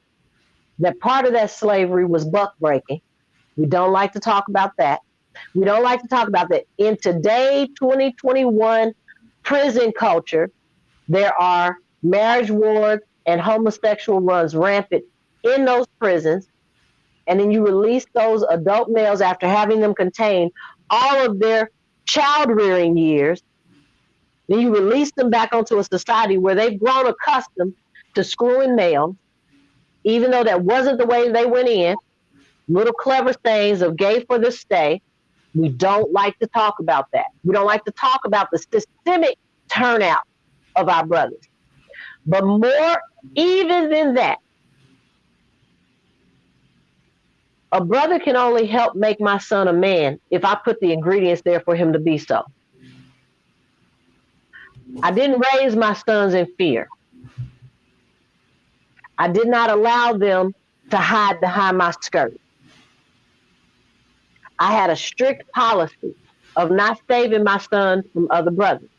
That part of that slavery was buck breaking. We don't like to talk about that. We don't like to talk about that. In today, 2021 prison culture, there are marriage wards and homosexual runs rampant in those prisons. And then you release those adult males after having them contain all of their child rearing years then you release them back onto a society where they've grown accustomed to screwing males, even though that wasn't the way they went in. Little clever sayings of gay for the stay. We don't like to talk about that. We don't like to talk about the systemic turnout of our brothers. But more even than that, a brother can only help make my son a man if I put the ingredients there for him to be so. I didn't raise my sons in fear. I did not allow them to hide behind my skirt. I had a strict policy of not saving my son from other brothers.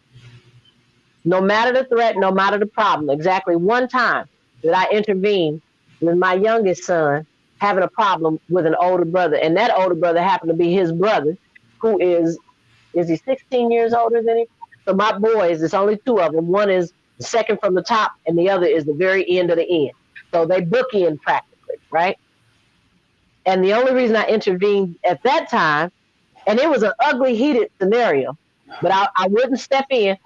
no matter the threat, no matter the problem. Exactly one time that I intervened with my youngest son having a problem with an older brother, and that older brother happened to be his brother, who is is he 16 years older than him? So my boys, there's only two of them. One is the second from the top, and the other is the very end of the end. So they bookend practically, right? And the only reason I intervened at that time, and it was an ugly, heated scenario, but I, I wouldn't step in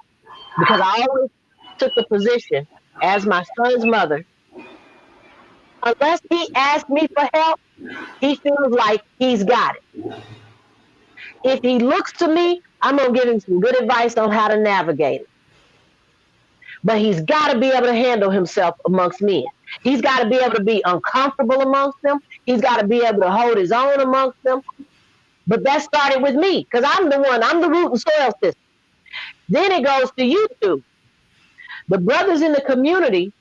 because I always took the position as my son's mother. Unless he asks me for help, he feels like he's got it. If he looks to me, I'm going to give him some good advice on how to navigate it. But he's got to be able to handle himself amongst men. He's got to be able to be uncomfortable amongst them. He's got to be able to hold his own amongst them. But that started with me because I'm the one, I'm the root and soil system. Then it goes to you two. The brothers in the community,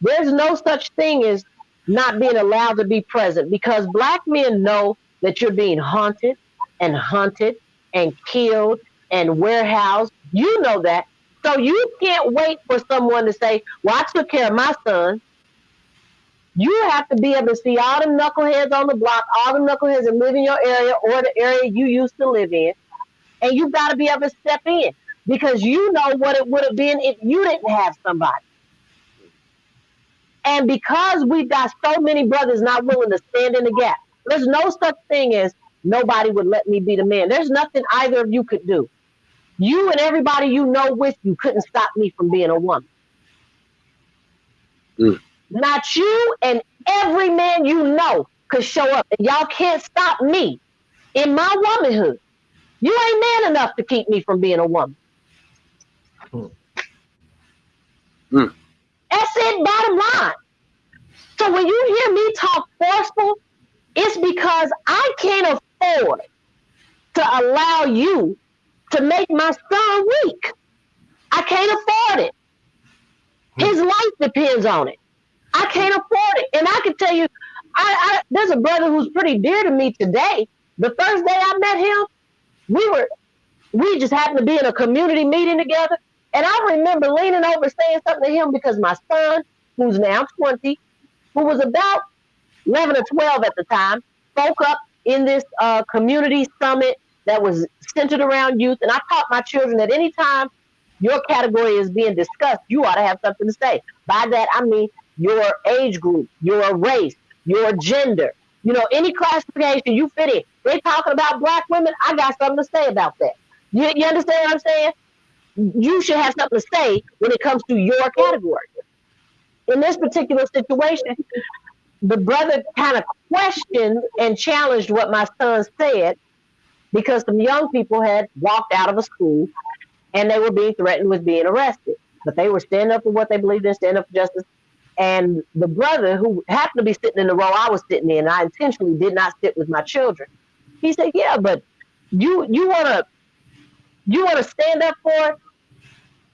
there's no such thing as not being allowed to be present because black men know that you're being haunted and hunted and killed and warehoused. You know that. So you can't wait for someone to say, Well, I took care of my son. You have to be able to see all the knuckleheads on the block, all the knuckleheads that live in your area or the area you used to live in. And you've got to be able to step in because you know what it would have been if you didn't have somebody. And because we've got so many brothers not willing to stand in the gap, there's no such thing as nobody would let me be the man. There's nothing either of you could do. You and everybody you know with you couldn't stop me from being a woman. Mm. Not you and every man you know could show up. And y'all can't stop me in my womanhood. You ain't man enough to keep me from being a woman. Mm. Mm. That's it, bottom line. So when you hear me talk forceful, it's because I can't afford to allow you to make my son weak. I can't afford it. His hmm. life depends on it. I can't afford it. And I can tell you, I, I there's a brother who's pretty dear to me today. The first day I met him, we were we just happened to be in a community meeting together. And I remember leaning over saying something to him because my son, who's now 20, who was about 11 or 12 at the time, spoke up in this uh, community summit that was centered around youth. And I taught my children that anytime your category is being discussed, you ought to have something to say. By that, I mean your age group, your race, your gender, you know, any classification you fit in. They're talking about black women. I got something to say about that. You, you understand what I'm saying? You should have something to say when it comes to your category. In this particular situation, the brother kind of questioned and challenged what my son said because some young people had walked out of a school and they were being threatened with being arrested. But they were standing up for what they believed in, standing up for justice. And the brother, who happened to be sitting in the row I was sitting in, I intentionally did not sit with my children. He said, "Yeah, but you you want to you want to stand up for it?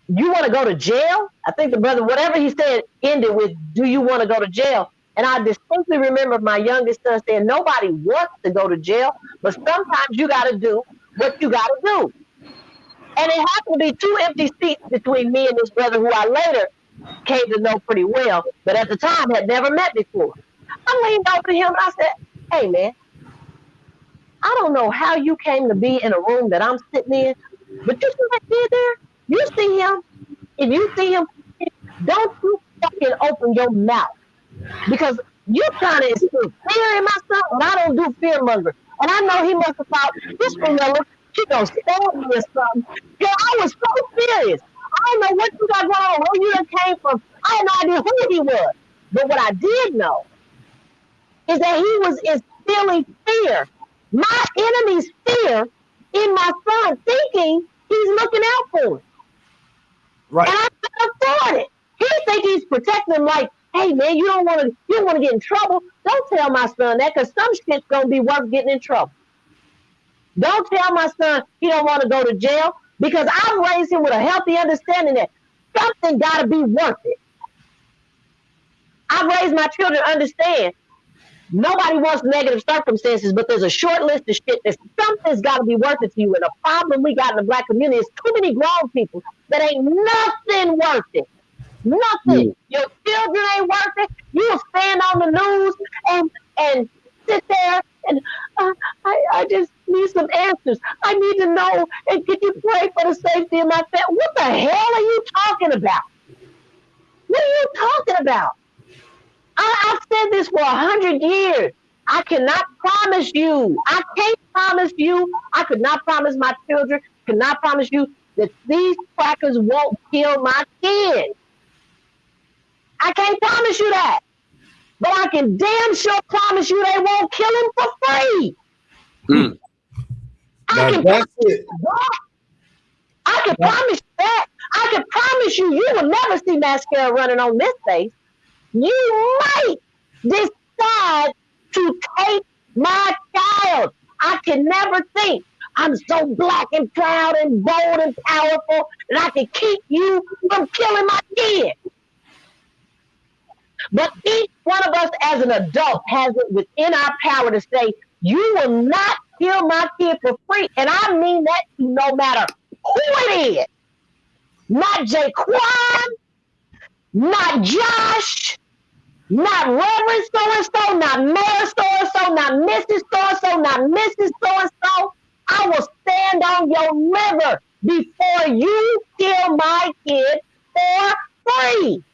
You want to go to jail?" I think the brother, whatever he said, ended with, "Do you want to go to jail?" And I distinctly remember my youngest son saying, Nobody wants to go to jail, but sometimes you got to do what you got to do. And it happened to be two empty seats between me and this brother who I later came to know pretty well, but at the time had never met before. I leaned over to him and I said, Hey, man, I don't know how you came to be in a room that I'm sitting in, but you see that kid there? You see him? If you see him, don't you fucking open your mouth because you're trying to instill fear in myself, and I don't do fear monger. And I know he must have thought this vanilla, she gonna stab me or something. Girl, I was so serious. I don't know what you got going on, where you came from. I had no idea who he was. But what I did know is that he was instilling fear, my enemy's fear in my son, thinking he's looking out for him. Right. And I couldn't afford it. He think he's protecting him like hey man, you don't want to you don't want to get in trouble. Don't tell my son that because some shit's gonna be worth getting in trouble. Don't tell my son he don't want to go to jail because I've raised him with a healthy understanding that something got to be worth it. I've raised my children to understand nobody wants negative circumstances, but there's a short list of shit that something's got to be worth it to you. And the problem we got in the black community is too many grown people that ain't nothing worth it. Nothing. Mm. Your children ain't worth it. You'll stand on the news and and sit there and uh, I, I just need some answers. I need to know and can you pray for the safety of my family? What the hell are you talking about? What are you talking about? I, I've said this for a hundred years. I cannot promise you. I can't promise you. I could not promise my children. Cannot promise you that these crackers won't kill my kids. I can't promise you that. But I can damn sure promise you they won't kill him for free. Mm. I can that's it. I can promise you that. I can promise you, you will never see mascara running on this face. You might decide to take my child. I can never think I'm so black and proud and bold and powerful that I can keep you from killing my kid. But each one of us as an adult has it within our power to say, you will not kill my kid for free. And I mean that no matter who it is. Not Jaquan, not Josh, not Reverend so and so, not Mayor so and so, not Mrs. so and so, not Mrs. so and so. I will stand on your liver before you kill my kid for free.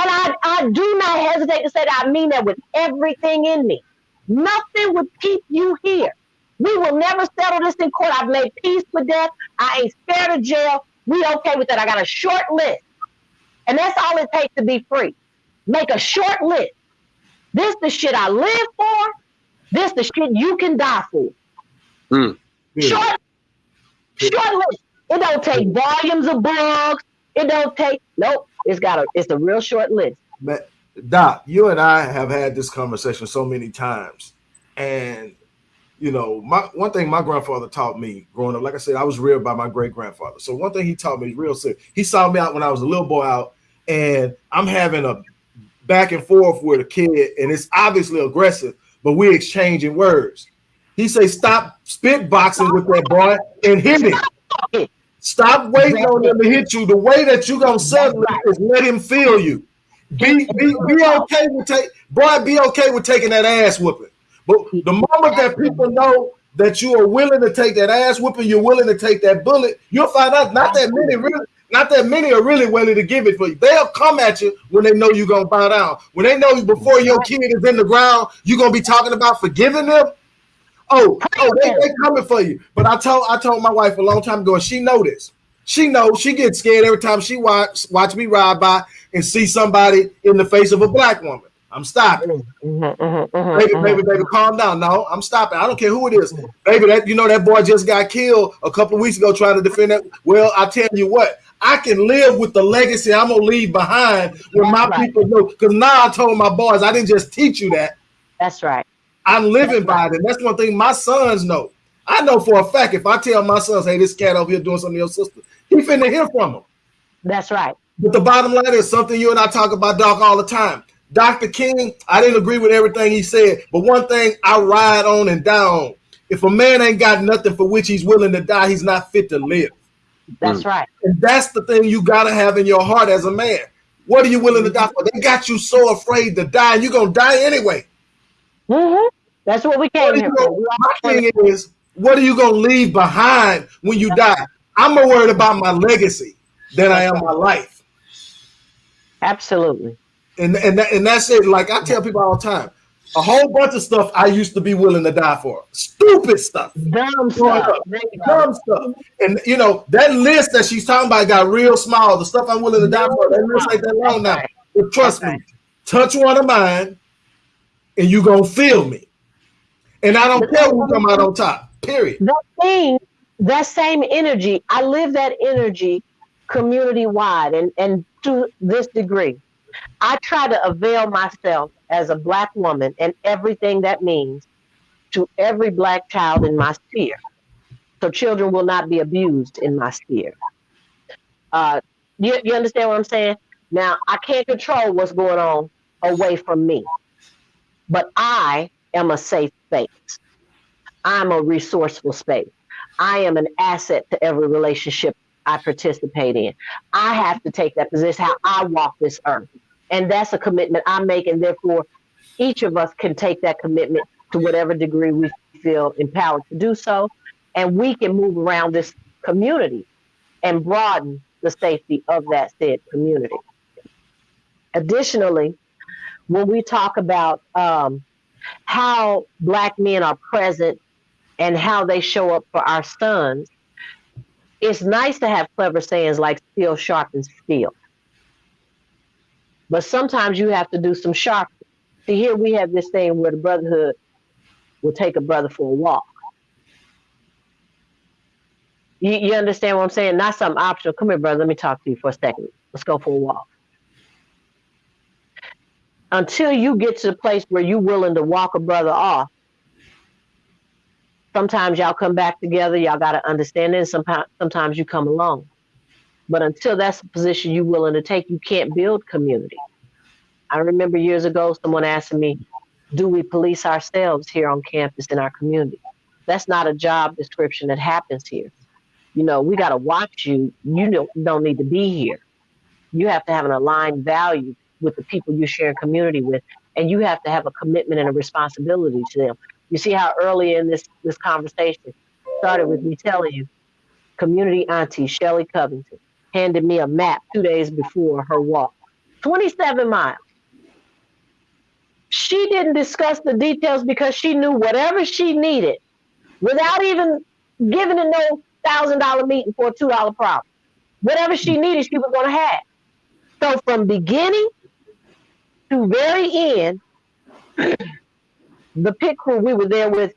And I, I do not hesitate to say that I mean that with everything in me. Nothing would keep you here. We will never settle this in court. I've made peace with death. I ain't scared of jail. We okay with that. I got a short list. And that's all it takes to be free. Make a short list. This the shit I live for. This the shit you can die for. Mm. Short, short list. It don't take volumes of books. It don't take nope. It's got a it's a real short list. But Doc, you and I have had this conversation so many times, and you know, my one thing my grandfather taught me growing up, like I said, I was reared by my great grandfather. So one thing he taught me real sick. He saw me out when I was a little boy out, and I'm having a back and forth with a kid, and it's obviously aggressive, but we're exchanging words. He say, "Stop spit boxing with that boy and hit him. Stop waiting on him to hit you. The way that you gonna settle is let him feel you. Be be be okay with take boy. Be okay with taking that ass whooping. But the moment that people know that you are willing to take that ass whooping, you're willing to take that bullet, you'll find out not that many really not that many are really willing to give it for you. They'll come at you when they know you're gonna bow down. When they know before your kid is in the ground, you're gonna be talking about forgiving them. Oh, oh, they, they coming for you. But I told I told my wife a long time ago, and she know this. She knows she gets scared every time she watch watch me ride by and see somebody in the face of a black woman. I'm stopping. Mm-hmm, mm-hmm, mm-hmm, baby, baby, baby, calm down. No, I'm stopping. I don't care who it is. Baby, that you know that boy just got killed a couple weeks ago trying to defend that. Well, I tell you what, I can live with the legacy I'm gonna leave behind when my right. people know. Because now I told my boys, I didn't just teach you that. That's right. I'm living that's by right. it. That's one thing my sons know. I know for a fact if I tell my sons, hey, this cat over here doing something to your sister, he finna hear from them. That's right. But the bottom line is something you and I talk about, Doc, all the time. Dr. King, I didn't agree with everything he said, but one thing I ride on and down. If a man ain't got nothing for which he's willing to die, he's not fit to live. That's mm. right. And that's the thing you gotta have in your heart as a man. What are you willing to die for? They got you so afraid to die, and you're gonna die anyway. Mm-hmm. That's what we came what here for. My thing is, what are you gonna leave behind when you die? I'm more worried about my legacy than I am my life. Absolutely. And and that, and that's it. Like I tell people all the time, a whole bunch of stuff I used to be willing to die for. Stupid stuff. Dumb stuff. Dumb stuff. And you know, that list that she's talking about got real small. The stuff I'm willing to die for, that list ain't that long now. But trust me, touch one of mine and you gonna feel me. And I don't care who come out on top. Period. That thing, that same energy, I live that energy community wide and, and to this degree. I try to avail myself as a black woman and everything that means to every black child in my sphere. So children will not be abused in my sphere. Uh, you, you understand what I'm saying? Now, I can't control what's going on away from me, but I am a safe space. I'm a resourceful space. I am an asset to every relationship I participate in. I have to take that position how I walk this earth. And that's a commitment I make. And therefore, each of us can take that commitment to whatever degree we feel empowered to do so. And we can move around this community and broaden the safety of that said community. Additionally, when we talk about um, how Black men are present and how they show up for our sons, it's nice to have clever sayings like steel sharpens steel. But sometimes you have to do some sharp. See, here we have this thing where the brotherhood will take a brother for a walk. You, you understand what I'm saying? Not something optional. Come here, brother. Let me talk to you for a second. Let's go for a walk. Until you get to the place where you're willing to walk a brother off, sometimes y'all come back together. Y'all got to understand it. Sometimes, sometimes you come alone. But until that's the position you're willing to take, you can't build community. I remember years ago, someone asking me, Do we police ourselves here on campus in our community? That's not a job description that happens here you know, we got to watch you. You don't, don't need to be here. You have to have an aligned value with the people you share community with, and you have to have a commitment and a responsibility to them. You see how early in this this conversation started with me telling you, community auntie Shelly Covington handed me a map two days before her walk, 27 miles. She didn't discuss the details because she knew whatever she needed, without even giving a no thousand dollar meeting for a two dollar problem. Whatever she needed, she was gonna have. So from beginning to very end, <clears throat> the pit crew, we were there with.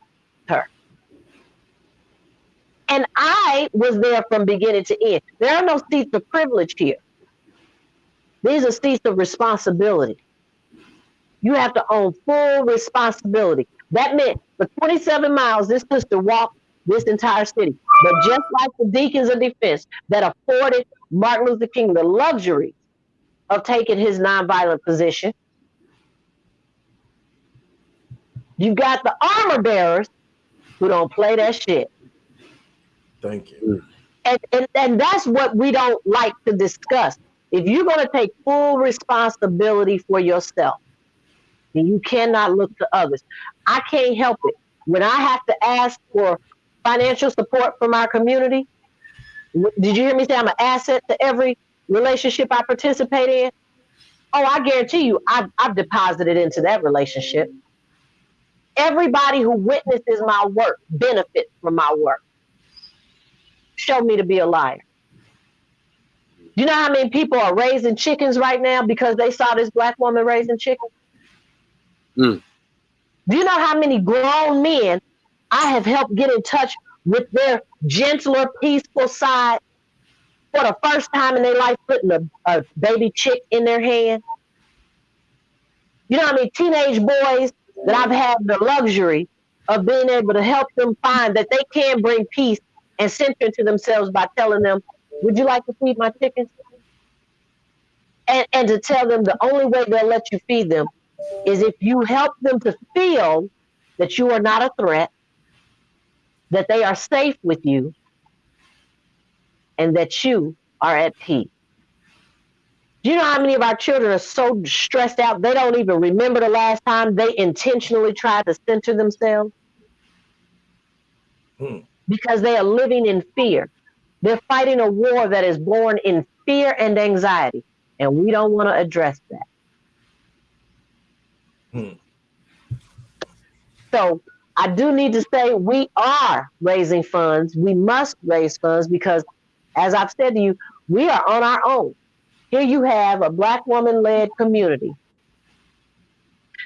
And I was there from beginning to end. There are no seats of privilege here. These are seats of responsibility. You have to own full responsibility. That meant for 27 miles, this sister walked this entire city. But just like the deacons of defense that afforded Martin Luther King the luxury of taking his nonviolent position, you got the armor bearers who don't play that shit. Thank you. Mm. And, and, and that's what we don't like to discuss. If you're going to take full responsibility for yourself, then you cannot look to others. I can't help it. When I have to ask for financial support from our community. Did you hear me say I'm an asset to every relationship I participate in? Oh, I guarantee you, I've, I've deposited into that relationship. Everybody who witnesses my work benefits from my work. Show me to be a liar. You know how many people are raising chickens right now because they saw this black woman raising chickens? Mm. Do you know how many grown men I have helped get in touch with their gentler, peaceful side for the first time in their life, putting a, a baby chick in their hand. You know, I mean, teenage boys that I've had the luxury of being able to help them find that they can bring peace and center into themselves by telling them, Would you like to feed my chickens? And, and to tell them the only way they'll let you feed them is if you help them to feel that you are not a threat, that they are safe with you and that you are at peace. Do you know how many of our children are so stressed out they don't even remember the last time they intentionally tried to center themselves? Hmm. Because they are living in fear. They're fighting a war that is born in fear and anxiety, and we don't want to address that. Hmm. So I do need to say we are raising funds. We must raise funds because, as I've said to you, we are on our own. Here you have a Black woman led community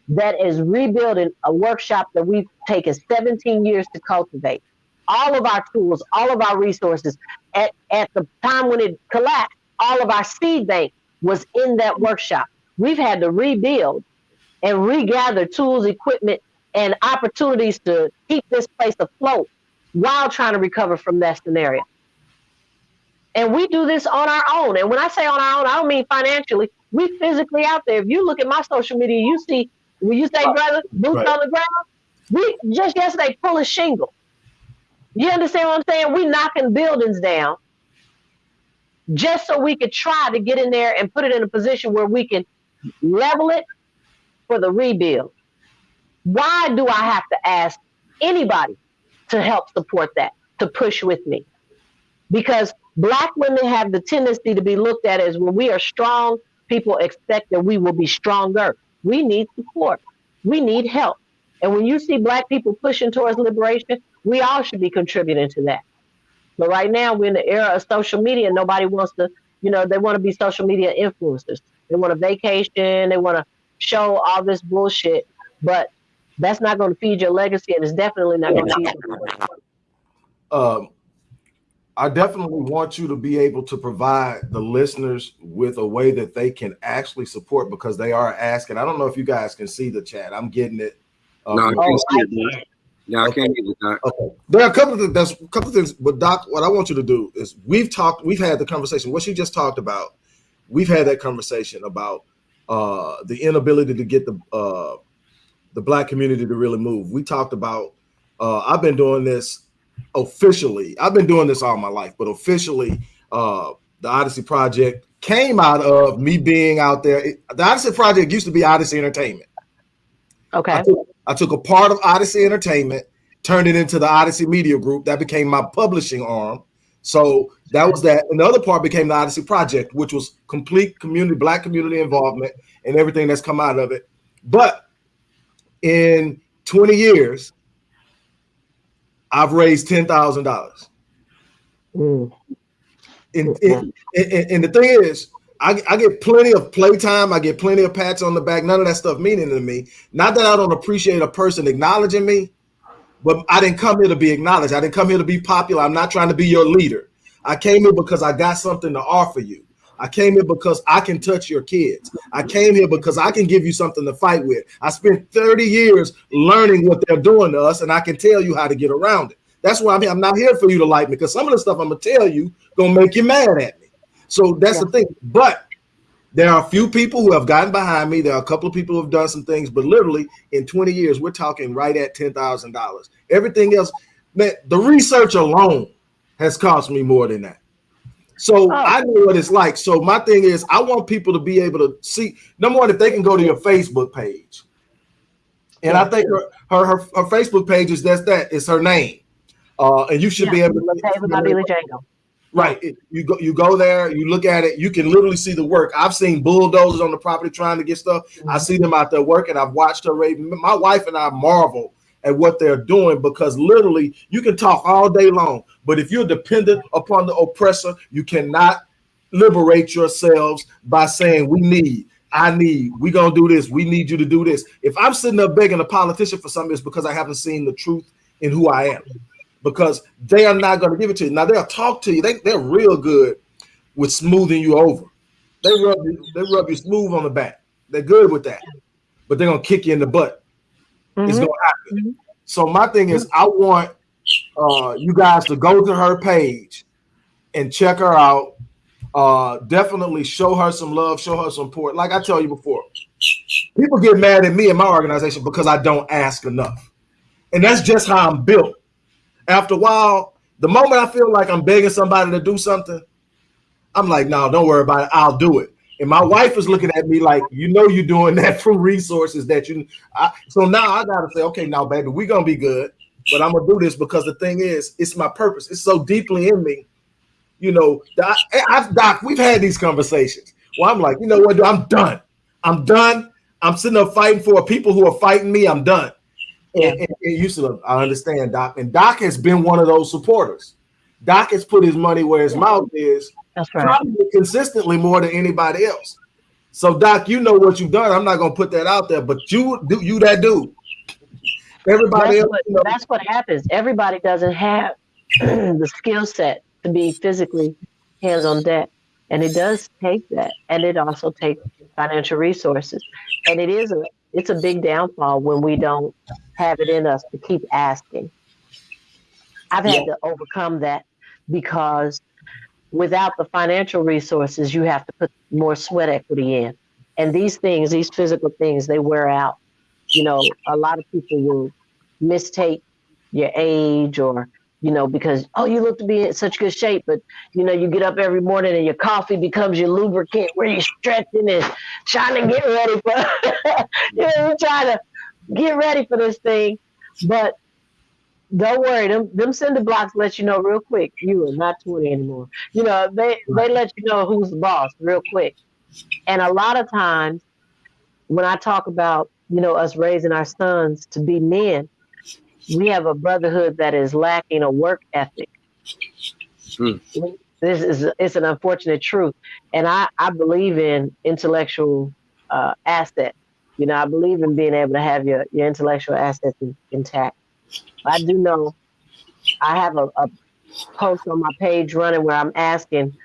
that is rebuilding a workshop that we've taken 17 years to cultivate. All of our tools, all of our resources. At, at the time when it collapsed, all of our seed bank was in that workshop. We've had to rebuild and regather tools, equipment, and opportunities to keep this place afloat while trying to recover from that scenario. And we do this on our own. And when I say on our own, I don't mean financially. We physically out there. If you look at my social media, you see when you say brother, boots right. on the ground. We just yesterday pull a shingle. You understand what I'm saying? We knocking buildings down just so we could try to get in there and put it in a position where we can level it for the rebuild. Why do I have to ask anybody to help support that, to push with me? Because black women have the tendency to be looked at as when we are strong, people expect that we will be stronger. We need support. We need help. And when you see black people pushing towards liberation, we all should be contributing to that. But right now we're in the era of social media. Nobody wants to, you know, they want to be social media influencers. They want a vacation. They want to show all this bullshit. But that's not going to feed your legacy, and it's definitely not going to feed your. Um, I definitely want you to be able to provide the listeners with a way that they can actually support because they are asking. I don't know if you guys can see the chat. I'm getting it. Um, no, I can't see it. Yeah, I can't get it. Doc. Okay. There are a couple of things. There's a couple of things, but Doc, what I want you to do is we've talked, we've had the conversation. What you just talked about, we've had that conversation about uh, the inability to get the uh, the black community to really move. We talked about. Uh, I've been doing this officially. I've been doing this all my life, but officially, uh, the Odyssey Project came out of me being out there. It, the Odyssey Project used to be Odyssey Entertainment. Okay. I took, I took a part of Odyssey Entertainment, turned it into the Odyssey Media Group. That became my publishing arm. So that was that. And the other part became the Odyssey Project, which was complete community, black community involvement and everything that's come out of it. But in 20 years, I've raised ten thousand dollars. Mm. And, and, and, and, the thing is, I, I, get plenty of playtime. I get plenty of pats on the back. None of that stuff meaning to me. Not that I don't appreciate a person acknowledging me, but I didn't come here to be acknowledged. I didn't come here to be popular. I'm not trying to be your leader. I came here because I got something to offer you. I came here because I can touch your kids. I came here because I can give you something to fight with. I spent 30 years learning what they're doing to us, and I can tell you how to get around it. That's why I'm here. I'm not here for you to like me because some of the stuff I'm gonna tell you gonna make you mad at me. So that's yeah. the thing. But there are a few people who have gotten behind me. There are a couple of people who have done some things, but literally in 20 years, we're talking right at ten thousand dollars. Everything else, man, the research alone has cost me more than that. So oh. I know what it's like. So my thing is, I want people to be able to see. Number one, if they can go to your Facebook page, and. I think her, her, her her Facebook page is that's that. It's her name, uh, and you should yeah. be able to. Right. You go you go there, you look at it, you can literally see the work. I've seen bulldozers on the property trying to get stuff. Mm-hmm. I see them out there working. I've watched her. My wife and I marvel at what they're doing because literally you can talk all day long, but if you're dependent upon the oppressor, you cannot liberate yourselves by saying, We need, I need, we gonna do this, we need you to do this. If I'm sitting up begging a politician for something, it's because I haven't seen the truth in who I am. Because they are not gonna give it to you. Now they'll talk to you, they, they're real good with smoothing you over. They rub you, they rub you smooth on the back. They're good with that, but they're gonna kick you in the butt. Mm-hmm. It's gonna happen. Mm-hmm. So my thing is, I want uh, you guys to go to her page and check her out. Uh, definitely show her some love, show her some support. Like I tell you before, people get mad at me and my organization because I don't ask enough, and that's just how I'm built. After a while, the moment I feel like I'm begging somebody to do something, I'm like, no, don't worry about it. I'll do it. And my wife is looking at me like, you know, you're doing <laughs> that from resources that you. I, so now I gotta say, okay, now, baby, we're gonna be good, but I'm gonna do this because the thing is, it's my purpose. It's so deeply in me. You know, Doc, eh, I've, Doc, we've had these conversations. Well, I'm like, you know what? I'm done. I'm done. I'm sitting up fighting for people who are fighting me. I'm done. And, and, and you said, I understand, Doc. And Doc has been one of those supporters. Doc has put his money where his mouth is that's right. Probably consistently more than anybody else. So, Doc, you know what you've done. I'm not gonna put that out there, but you do you that dude. Everybody that's else, what, you know. that's what happens. Everybody doesn't have <clears throat> the skill set to be physically hands on deck. And it does take that. And it also takes financial resources. And it is a it's a big downfall when we don't have it in us to keep asking. I've had yeah. to overcome that because without the financial resources, you have to put more sweat equity in. And these things, these physical things, they wear out. You know, a lot of people will mistake your age or you know, because oh, you look to be in such good shape, but you know, you get up every morning and your coffee becomes your lubricant where you're stretching and trying to get ready for <laughs> you know, you're trying to get ready for this thing. But don't worry, them them cinder blocks let you know real quick you are not 20 anymore. You know, they they let you know who's the boss real quick. And a lot of times when I talk about, you know, us raising our sons to be men, we have a brotherhood that is lacking a work ethic. Hmm. This is it's an unfortunate truth, and I I believe in intellectual uh, assets. You know, I believe in being able to have your your intellectual assets intact. I do know I have a, a post on my page running where I'm asking,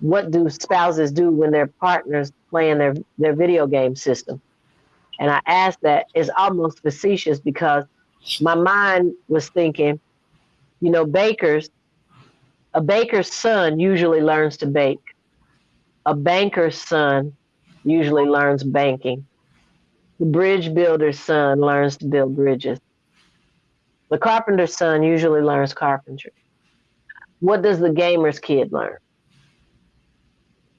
what do spouses do when their partners playing their their video game system? And I asked that is almost facetious because my mind was thinking, you know, bakers, a baker's son usually learns to bake. A banker's son usually learns banking. The bridge builder's son learns to build bridges. The carpenter's son usually learns carpentry. What does the gamer's kid learn?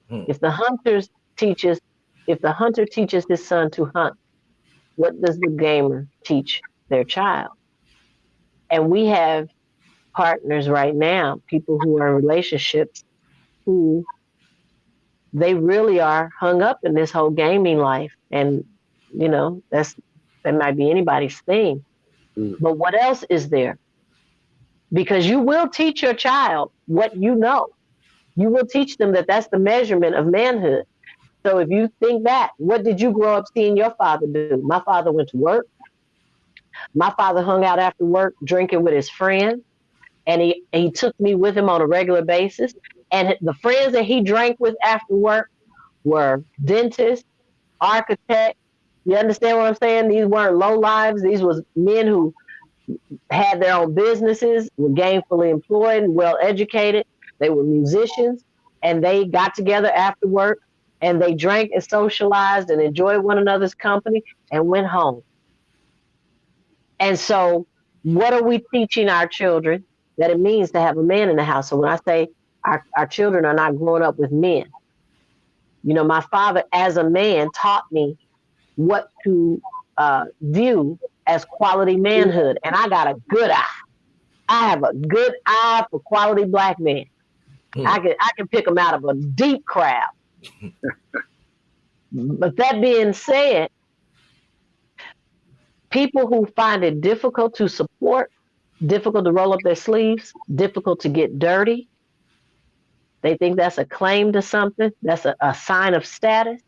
Hmm. If the hunter's teaches, if the hunter teaches his son to hunt, what does the gamer teach their child. And we have partners right now, people who are in relationships who they really are hung up in this whole gaming life. And, you know, that's that might be anybody's thing. Mm. But what else is there? Because you will teach your child what you know. You will teach them that that's the measurement of manhood. So if you think that, what did you grow up seeing your father do? My father went to work. My father hung out after work drinking with his friends, and he, he took me with him on a regular basis. And the friends that he drank with after work were dentists, architects. You understand what I'm saying? These weren't low lives. These was men who had their own businesses, were gainfully employed and well educated. They were musicians, and they got together after work and they drank and socialized and enjoyed one another's company and went home. And so, what are we teaching our children that it means to have a man in the house? So, when I say our, our children are not growing up with men, you know, my father, as a man, taught me what to uh, view as quality manhood. And I got a good eye. I have a good eye for quality black men. Hmm. I can I can pick them out of a deep crowd. <laughs> but that being said, people who find it difficult to support, difficult to roll up their sleeves, difficult to get dirty, they think that's a claim to something, that's a, a sign of status.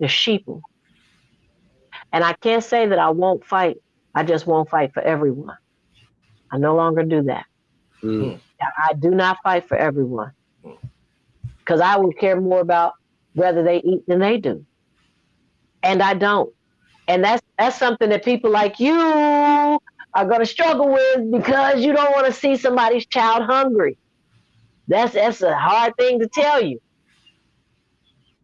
The sheeple. And I can't say that I won't fight. I just won't fight for everyone. I no longer do that. Mm. I do not fight for everyone because I would care more about whether they eat than they do. And I don't. And that's that's something that people like you are going to struggle with because you don't want to see somebody's child hungry. That's that's a hard thing to tell you.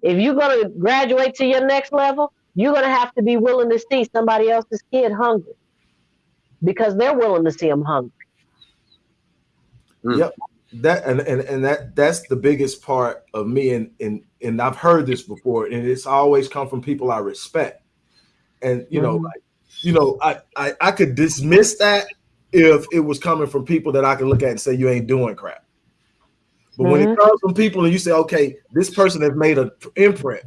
If you're going to graduate to your next level, you're going to have to be willing to see somebody else's kid hungry. Because they're willing to see them hungry. Yep. That and, and and that that's the biggest part of me and and and I've heard this before and it's always come from people I respect. And you know mm-hmm. like you know I, I I could dismiss that if it was coming from people that I could look at and say you ain't doing crap but mm-hmm. when it mm-hmm. comes from people and you say okay this person has made an imprint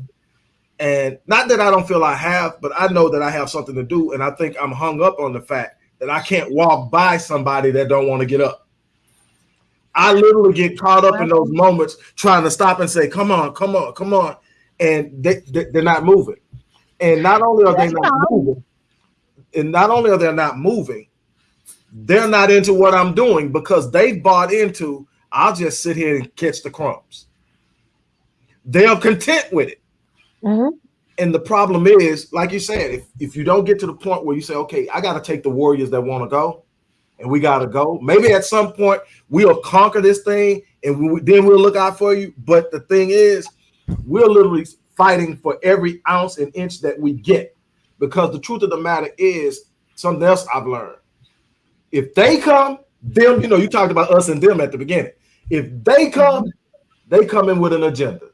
and not that I don't feel I have but I know that I have something to do and I think I'm hung up on the fact that I can't walk by somebody that don't want to get up I literally get caught up in those moments trying to stop and say, "Come on, come on, come on," and they, they are not moving. And not only are they not moving, and not only are they not moving, they're not into what I'm doing because they bought into. I'll just sit here and catch the crumbs. They're content with it. Mm-hmm. And the problem is, like you said, if, if you don't get to the point where you say, okay, I got to take the Warriors that want to go, and we got to go. Maybe at some point we'll conquer this thing and we, then we'll look out for you. But the thing is, we're literally fighting for every ounce and inch that we get because the truth of the matter is something else I've learned. If they come, them, you know, you talked about us and them at the beginning. If they come, they come in with an agenda.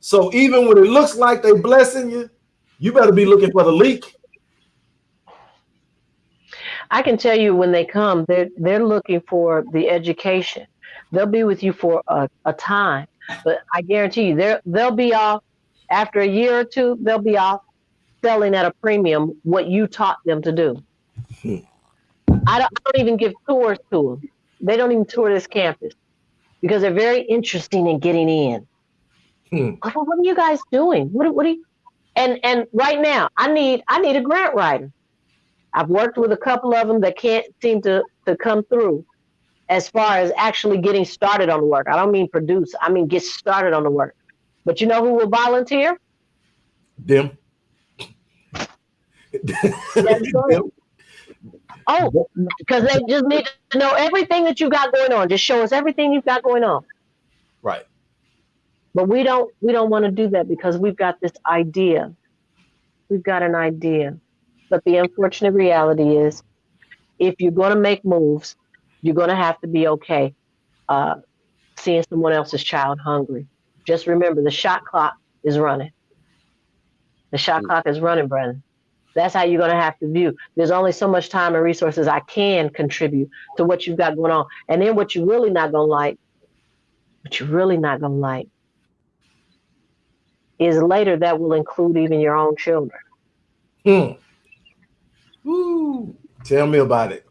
So even when it looks like they blessing you, you better be looking for the leak. I can tell you when they come, they're they're looking for the education. They'll be with you for a, a time, but I guarantee you they're they'll be off after a year or two, they'll be off selling at a premium what you taught them to do. Hmm. I, don't, I don't even give tours to them. They don't even tour this campus because they're very interesting in getting in. Hmm. Well, what are you guys doing? What, what are you? And and right now, I need I need a grant writer. I've worked with a couple of them that can't seem to to come through as far as actually getting started on the work. I don't mean produce. I mean get started on the work. But you know who will volunteer? Them. <laughs> Them. Oh, because they just need to know everything that you got going on. Just show us everything you've got going on. Right. But we don't we don't want to do that because we've got this idea. We've got an idea. But the unfortunate reality is if you're going to make moves, you're going to have to be okay uh, seeing someone else's child hungry. Just remember the shot clock is running. The shot mm-hmm. clock is running, Brennan. That's how you're going to have to view. There's only so much time and resources I can contribute to what you've got going on. And then what you're really not going to like, what you're really not going to like, is later that will include even your own children. Hmm. Ooh, tell me about it.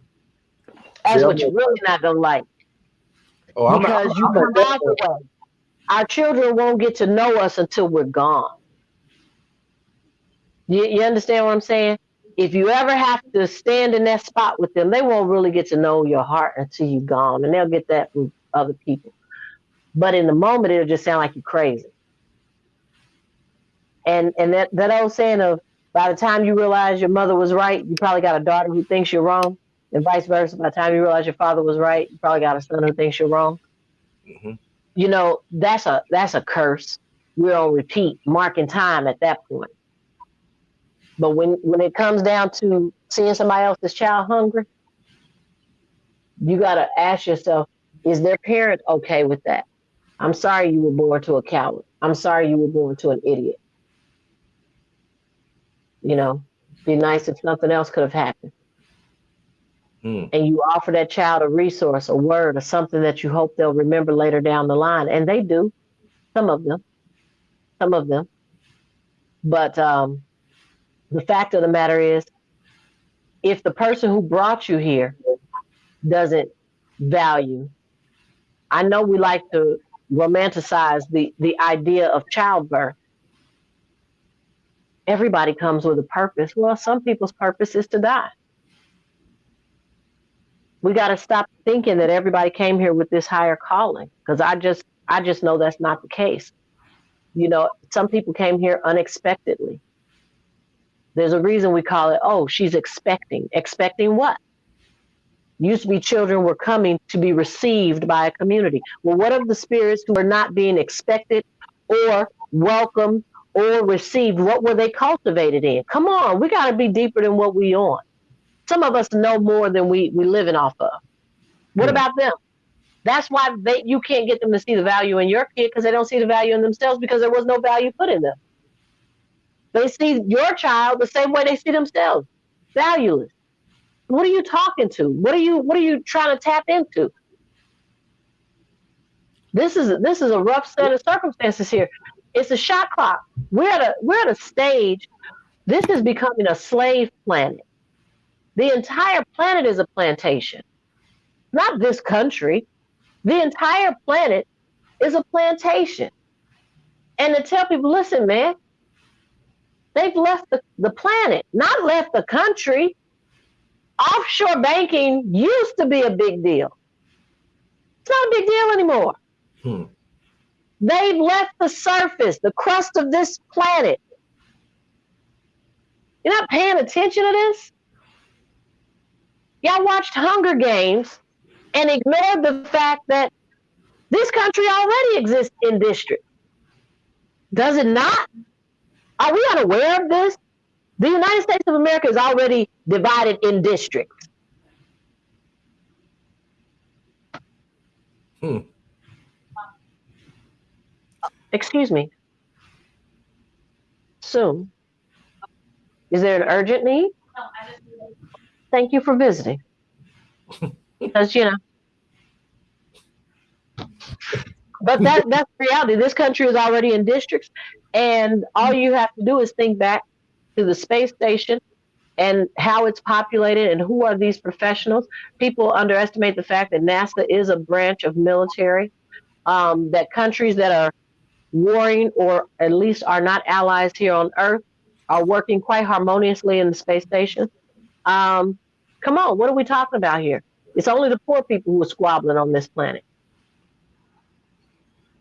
That's tell what you're really not going to like. Oh, because I'm, you I'm, come out the way. Our children won't get to know us until we're gone. You, you understand what I'm saying? If you ever have to stand in that spot with them, they won't really get to know your heart until you're gone, and they'll get that from other people. But in the moment, it'll just sound like you're crazy. And and that, that old saying of by the time you realize your mother was right, you probably got a daughter who thinks you're wrong, and vice versa. By the time you realize your father was right, you probably got a son who thinks you're wrong. Mm-hmm. You know that's a that's a curse. We're on repeat, marking time at that point. But when when it comes down to seeing somebody else's child hungry, you got to ask yourself, is their parent okay with that? I'm sorry you were born to a coward. I'm sorry you were born to an idiot. You know, be nice if something else could have happened. Mm. And you offer that child a resource, a word, or something that you hope they'll remember later down the line. And they do, some of them, some of them. But um, the fact of the matter is, if the person who brought you here doesn't value, I know we like to romanticize the, the idea of childbirth. Everybody comes with a purpose. Well, some people's purpose is to die. We got to stop thinking that everybody came here with this higher calling because I just I just know that's not the case. You know, some people came here unexpectedly there's a reason we call it, oh, she's expecting. Expecting what? Used to be children were coming to be received by a community. Well, what of the spirits who are not being expected or welcomed or received? What were they cultivated in? Come on, we got to be deeper than what we on. Some of us know more than we we living off of. What yeah. about them? That's why they you can't get them to see the value in your kid because they don't see the value in themselves because there was no value put in them. They see your child the same way they see themselves, valueless. What are you talking to? What are you What are you trying to tap into? This is this is a rough set of circumstances here. It's a shot clock. We're at a we're at a stage. This is becoming a slave planet. The entire planet is a plantation. Not this country. The entire planet is a plantation. And to tell people, listen, man, They've left the, the planet, not left the country. Offshore banking used to be a big deal. It's not a big deal anymore. Hmm. They've left the surface, the crust of this planet. You're not paying attention to this? Y'all watched Hunger Games and ignored the fact that this country already exists in district. Does it not? Are we unaware of this? The United States of America is already divided in districts. Hmm. Excuse me. Soon. Is there an urgent need? Thank you for visiting. because, you know. But that, that's reality. This country is already in districts and all you have to do is think back to the space station and how it's populated and who are these professionals. People underestimate the fact that NASA is a branch of military. Um, that countries that are warring or at least are not allies here on Earth are working quite harmoniously in the space station. Um, come on, what are we talking about here? It's only the poor people who are squabbling on this planet.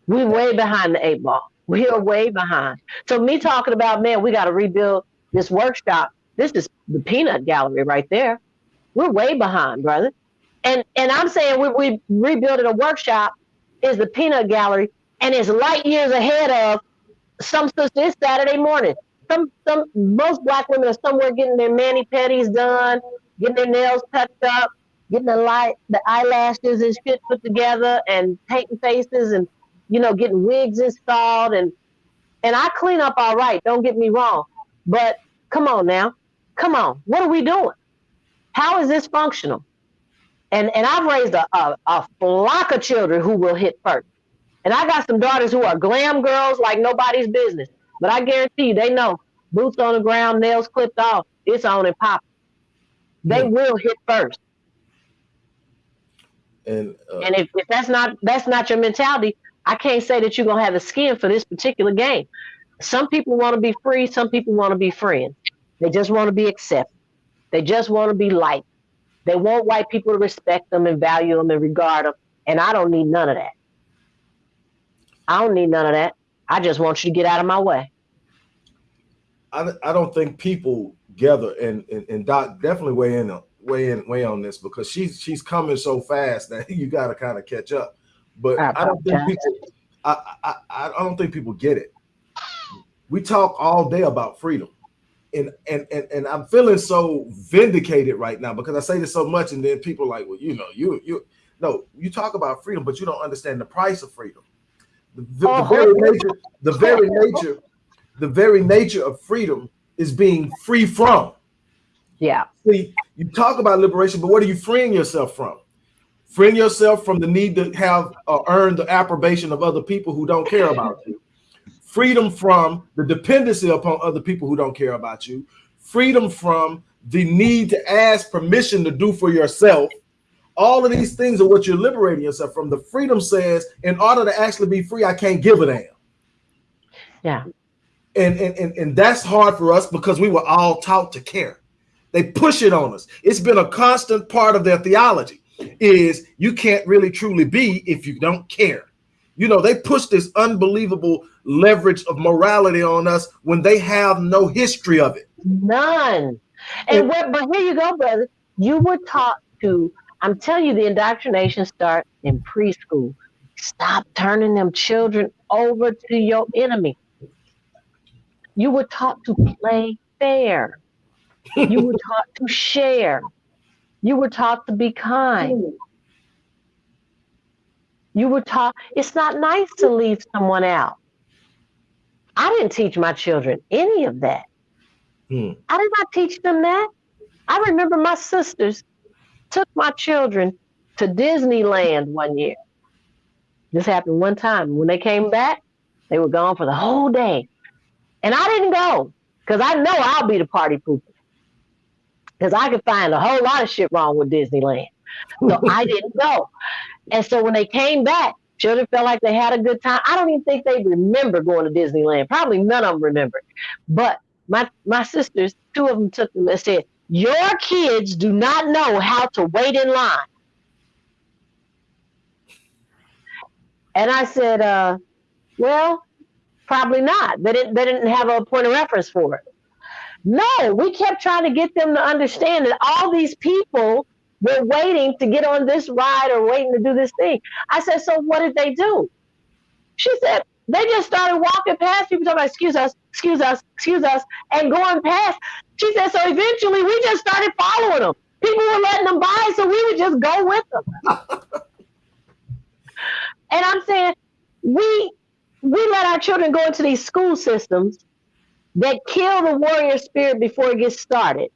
We're way behind the eight ball. We are way behind. So me talking about, man, we got to rebuild this workshop. This is the peanut gallery right there. We're way behind, brother. And and I'm saying we we rebuilding a workshop is the peanut gallery and is light years ahead of some sisters Saturday morning. Some some most black women are somewhere getting their mani pedis done, getting their nails touched up, getting the light the eyelashes and shit put together and painting faces and you know getting wigs installed and and I clean up all right, don't get me wrong. But come on now. Come on. What are we doing? How is this functional? And and I've raised a, a, a flock of children who will hit first. And I got some daughters who are glam girls like nobody's business. But I guarantee you, they know boots on the ground, nails clipped off, it's on and pop. They yeah. will hit first. And uh, and if, if that's not that's not your mentality, I can't say that you're gonna have the skin for this particular game. Some people want to be free, some people want to be friends. They just want to be accepted. They just want to be liked. They want white people to respect them and value them and regard them. And I don't need none of that. I don't need none of that. I just want you to get out of my way. I, I don't think people gather and, and, and Doc definitely weigh in weigh in weigh on this because she's she's coming so fast that <laughs> you got to kind of catch up. But I, I don't think people I, I I don't think people get it. We talk all day about freedom. And, and and and I'm feeling so vindicated right now because I say this so much, and then people like, well, you know, you you no, you talk about freedom, but you don't understand the price of freedom. The, the, the oh, very nature, the very nature, the very nature of freedom is being free from. Yeah. See, you talk about liberation, but what are you freeing yourself from? Freeing yourself from the need to have uh, earn the approbation of other people who don't care about you. Freedom from the dependency upon other people who don't care about you. Freedom from the need to ask permission to do for yourself all of these things are what you're liberating yourself from. The freedom says, in order to actually be free, I can't give a damn. Yeah. And, and, and, and that's hard for us because we were all taught to care. They push it on us. It's been a constant part of their theology is you can't really truly be if you don't care. You know, they push this unbelievable leverage of morality on us when they have no history of it. None. And, and but here you go, brother. You were taught to I'm telling you, the indoctrination starts in preschool. Stop turning them children over to your enemy. You were taught to play fair. You were <laughs> taught to share. You were taught to be kind. You were taught it's not nice to leave someone out. I didn't teach my children any of that. Hmm. I did not teach them that. I remember my sisters took my children to Disneyland one year. This happened one time. When they came back, they were gone for the whole day. And I didn't go because I know I'll be the party pooper. Because I could find a whole lot of shit wrong with Disneyland. So I <laughs> didn't go. And so when they came back, children felt like they had a good time. I don't even think they remember going to Disneyland. Probably none of them remember. But my my sisters, two of them took them and said, your kids do not know how to wait in line. And I said, uh, well, probably not. They didn't, they didn't have a point of reference for it. No, we kept trying to get them to understand that all these people were waiting to get on this ride or waiting to do this thing. I said, so what did they do? She said, they just started walking past people talking about, excuse us, excuse us, excuse us, and going past. She said, so eventually we just started following them. People were letting them by, so we would just go with them. <laughs> And I'm saying we we let our children go into these school systems that kill the warrior spirit before it gets started.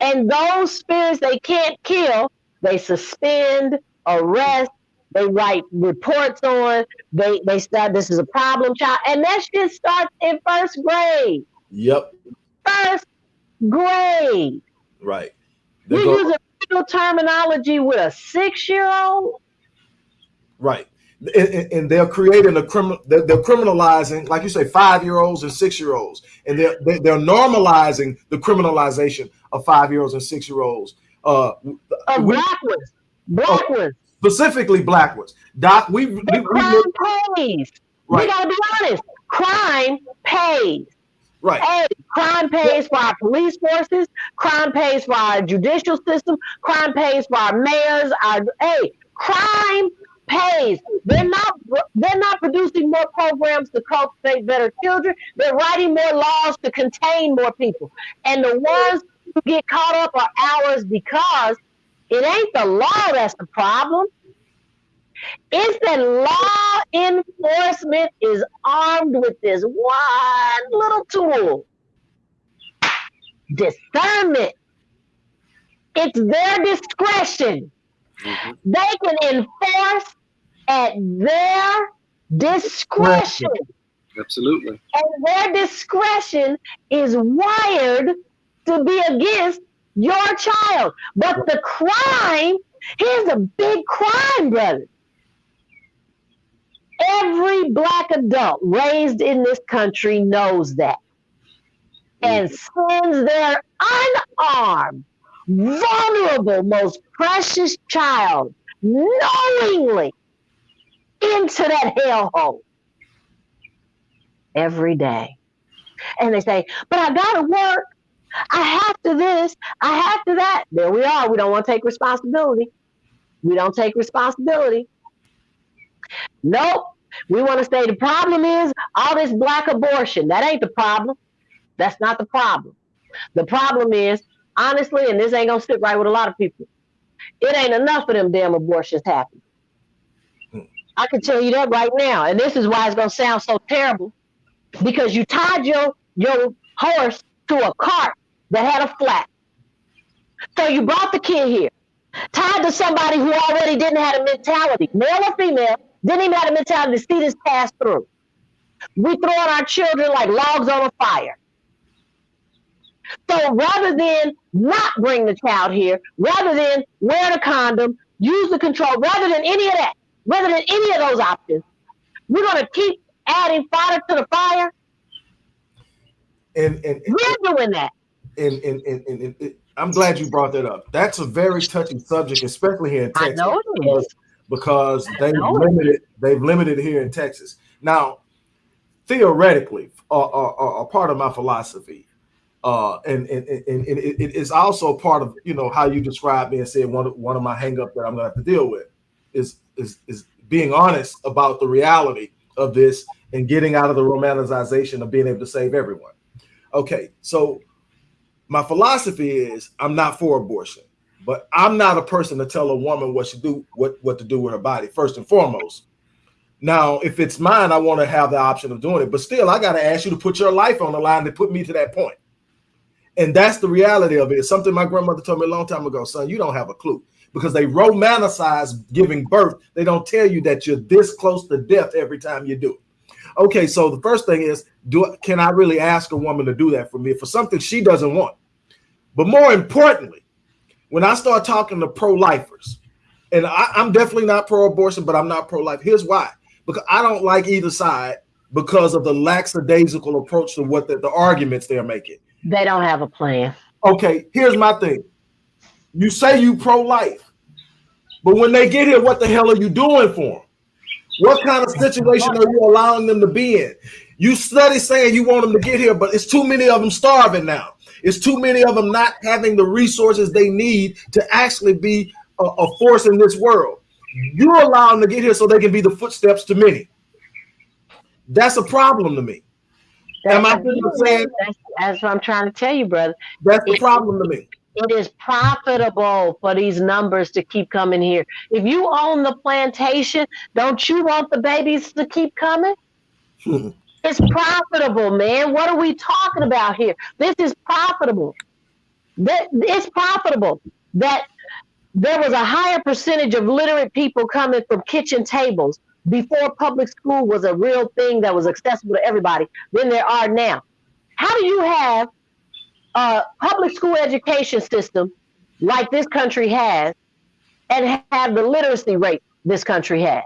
And those spirits they can't kill, they suspend, arrest, they write reports on, they they start this is a problem child. And that shit starts in first grade. Yep. First grade. Right. You use a terminology with a six-year-old. Right. And, and, they're creating a criminal. They're, they're, criminalizing, like you say, five-year-olds and six-year-olds, and they're they're normalizing the criminalization of five-year-olds and six-year-olds. Uh, of black ones, black ones, specifically black ones. Doc, we, we, we crime pays. Right. We gotta be honest. Crime pays. Right. Hey, crime pays for our police forces. Crime pays for our judicial system. Crime pays for our mayors. Our hey, crime pays. They're not they're not producing more programs to cultivate better children. They're writing more laws to contain more people. And the ones who get caught up are ours because it ain't the law that's the problem. It's that law enforcement is armed with this one little tool discernment. It's their discretion Mm-hmm. They can enforce at their discretion. Absolutely. And their discretion is wired to be against your child. But the crime, here's a big crime, brother. Every black adult raised in this country knows that and mm-hmm. sends their unarmed vulnerable, most precious child knowingly into that hellhole every day. And they say, but I got to work. I have to this. I have to that. There we are. We don't want to take responsibility. We don't take responsibility. Nope. We want to say the problem is all this black abortion. That ain't the problem. That's not the problem. The problem is honestly, and this ain't gonna sit right with a lot of people, it ain't enough for them damn abortions happening. Hmm. I can tell you that right now, and this is why it's gonna sound so terrible, because you tied your your horse to a cart that had a flat. So you brought the kid here, tied to somebody who already didn't have a mentality, male or female, didn't even have a mentality to see this pass through. We throwing our children like logs on a fire. So rather than not bring the child here, rather than wear the condom, use the control, rather than any of that, rather than any of those options, we're going to keep adding fodder to the fire. And, and, and we're doing that. And, and, and, and, and, I'm glad you brought that up. That's a very touchy subject, especially here in Texas. I know it is. Because they've limited, they've limited here in Texas. Now, theoretically, a, a, a part of my philosophy uh, and, and, and, and it, it is also part of you know how you describe me and said one of, one of my hangup that I'm gonna have to deal with is is is being honest about the reality of this and getting out of the romanticization of being able to save everyone. Okay, so my philosophy is I'm not for abortion, but I'm not a person to tell a woman what do what what to do with her body first and foremost. Now, if it's mine, I want to have the option of doing it, but still, I got to ask you to put your life on the line to put me to that point. And that's the reality of it. It's something my grandmother told me a long time ago, son, you don't have a clue because they romanticize giving birth. They don't tell you that you're this close to death every time you do it. Okay, so the first thing is, do can I really ask a woman to do that for me for something she doesn't want? But more importantly, when I start talking to pro-lifers, and I, I'm definitely not pro-abortion, but I'm not pro-life. Here's why: because I don't like either side because of the lackadaisical approach to what the, the arguments they're making. They don't have a plan. Okay, here's my thing. You say you pro-life, but when they get here, what the hell are you doing for them? What kind of situation are you allowing them to be in? You study saying you want them to get here, but it's too many of them starving now. It's too many of them not having the resources they need to actually be a, a force in this world. You allow them to get here so they can be the footsteps to many. That's a problem to me. That's Am I saying? That's, that's, what I'm trying to tell you, brother. That's the problem to me. It is profitable for these numbers to keep coming here. If you own the plantation, don't you want the babies to keep coming? <laughs> it's profitable, man. What are we talking about here? This is profitable. That it's profitable. That there was a higher percentage of literate people coming from kitchen tables before public school was a real thing that was accessible to everybody than there are now. How do you have a public school education system like this country has and have the literacy rate this country has.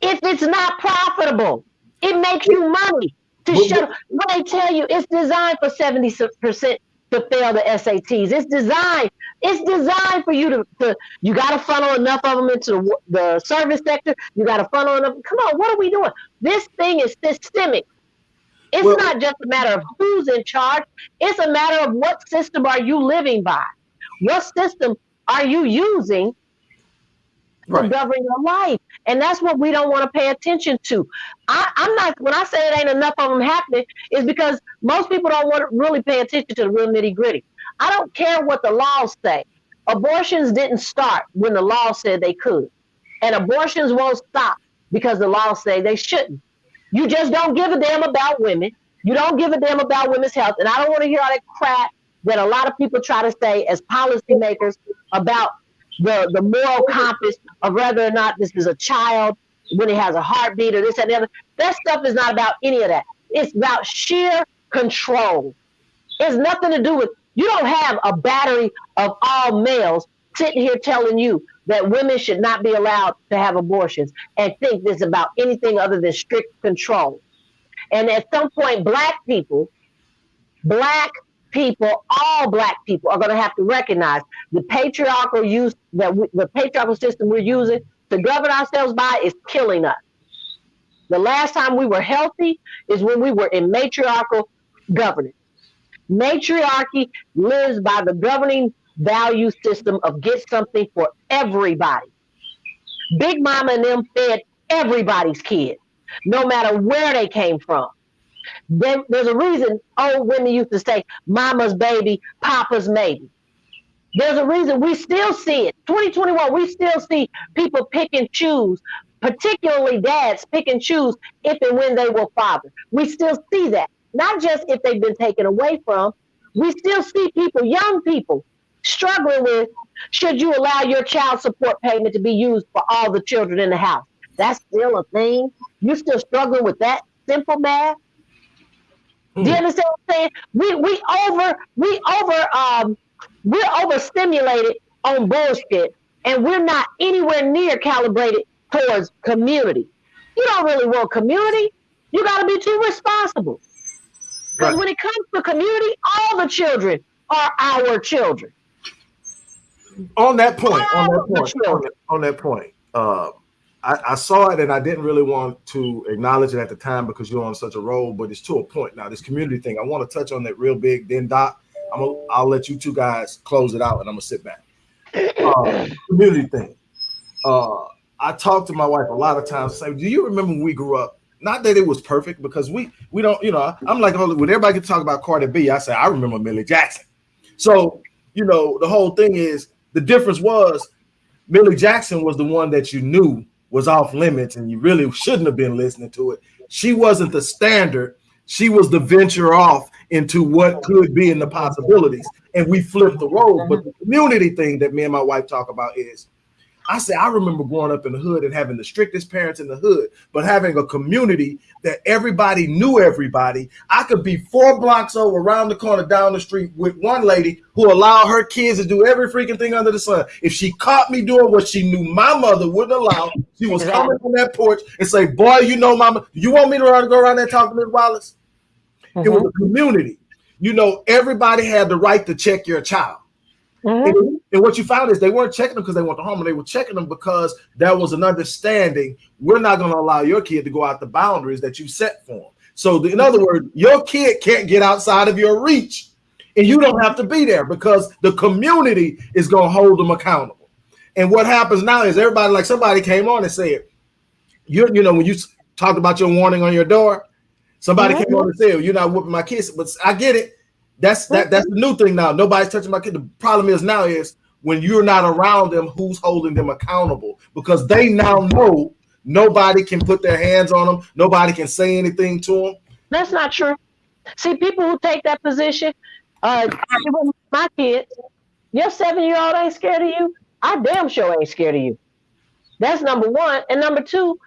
If it's not profitable, it makes you money to show. When they tell you it's designed for 70% to fail the SATs, it's designed. It's designed for you to, to you got to funnel enough of them into the, the service sector. You got to funnel enough. Come on, what are we doing? This thing is systemic. It's well, not just a matter of who's in charge. It's a matter of what system are you living by? What system are you using right. to govern your life? And that's what we don't want to pay attention to. I, am not when I say it ain't enough of them happening, is because most people don't want to really pay attention to the real nitty gritty. I don't care what the laws say. Abortions didn't start when the law said they could. And abortions won't stop because the law say they shouldn't. You just don't give a damn about women. You don't give a damn about women's health. And I don't want to hear all that crap that a lot of people try to say as policymakers about the, the moral compass of whether or not this is a child when it has a heartbeat or this and the other. That stuff is not about any of that. It's about sheer control. It's nothing to do with you don't have a battery of all males sitting here telling you that women should not be allowed to have abortions and think this about anything other than strict control. And at some point, black people, black people, all black people are going to have to recognize the patriarchal use that we, the patriarchal system we're using to govern ourselves by is killing us. The last time we were healthy is when we were in matriarchal governance. Matriarchy lives by the governing value system of get something for everybody. Big Mama and them fed everybody's kid, no matter where they came from. There, there's a reason old women used to say, Mama's baby, Papa's maybe. There's a reason we still see it. 2021, we still see people pick and choose, particularly dads pick and choose if and when they will father. We still see that. Not just if they've been taken away from, we still see people, young people, struggling with should you allow your child support payment to be used for all the children in the house? That's still a thing. You're still struggling with that simple math. Mm. Do you hmm. understand what I'm saying? We we over we over um we're overstimulated on bullshit and we're not anywhere near calibrated towards community. You don't really want community. You got to be too responsible. Because right. when it comes to community, all the children are our children on that point, on that point, on that, on that point, uh, I, I, saw it and I didn't really want to acknowledge it at the time because you're on such a roll, but it's to a point now. This community thing, I want to touch on that real big. Then Doc, I'm gonna, I'll let you two guys close it out, and I'm gonna sit back. Uh, <clears throat> community thing. Uh, I talk to my wife a lot of times. Say, do you remember when we grew up? Not that it was perfect because we we don't, you know. I'm like, oh, when everybody can talk about Cardi B, I say I remember Millie Jackson. So you know, the whole thing is the difference was Millie Jackson was the one that you knew was off limits and you really shouldn't have been listening to it. She wasn't the standard. She was the venture off into what could be in the possibilities. And we flipped the role. But the mm-hmm. community thing that me and my wife talk about is I say I remember growing up in the hood and having the strictest parents in the hood, but having a community that everybody knew everybody. I could be four blocks over around the corner down the street with one lady who allowed her kids to do every freaking thing under the sun. If she caught me doing what she knew my mother wouldn't allow, she was coming from that porch and say, "Boy, you know, mama, you want me to go around there and talk to Miss Wallace?" Mm-hmm. It was a community. You know, everybody had the right to check your child. Mm-hmm. And, and, what you found is they weren't checking them because they want the home, and they were checking them because there was an understanding we're not going to allow your kid to go out the boundaries that you set for them. So, the, in other words, your kid can't get outside of your reach, and you don't have to be there because the community is going to hold them accountable. And what happens now is everybody, like somebody came on and said, you you know, when you talked about your warning on your door, somebody mm-hmm. came on and said, You're not whooping my kids, but I get it That's that. That's the new thing now. Nobody's touching my kid. The problem is now is when you're not around them, who's holding them accountable? Because they now know nobody can put their hands on them. Nobody can say anything to them. That's not true. See, people who take that position, uh, my kids, your seven year old ain't scared of you. I damn sure ain't scared of you. That's number one. And number two,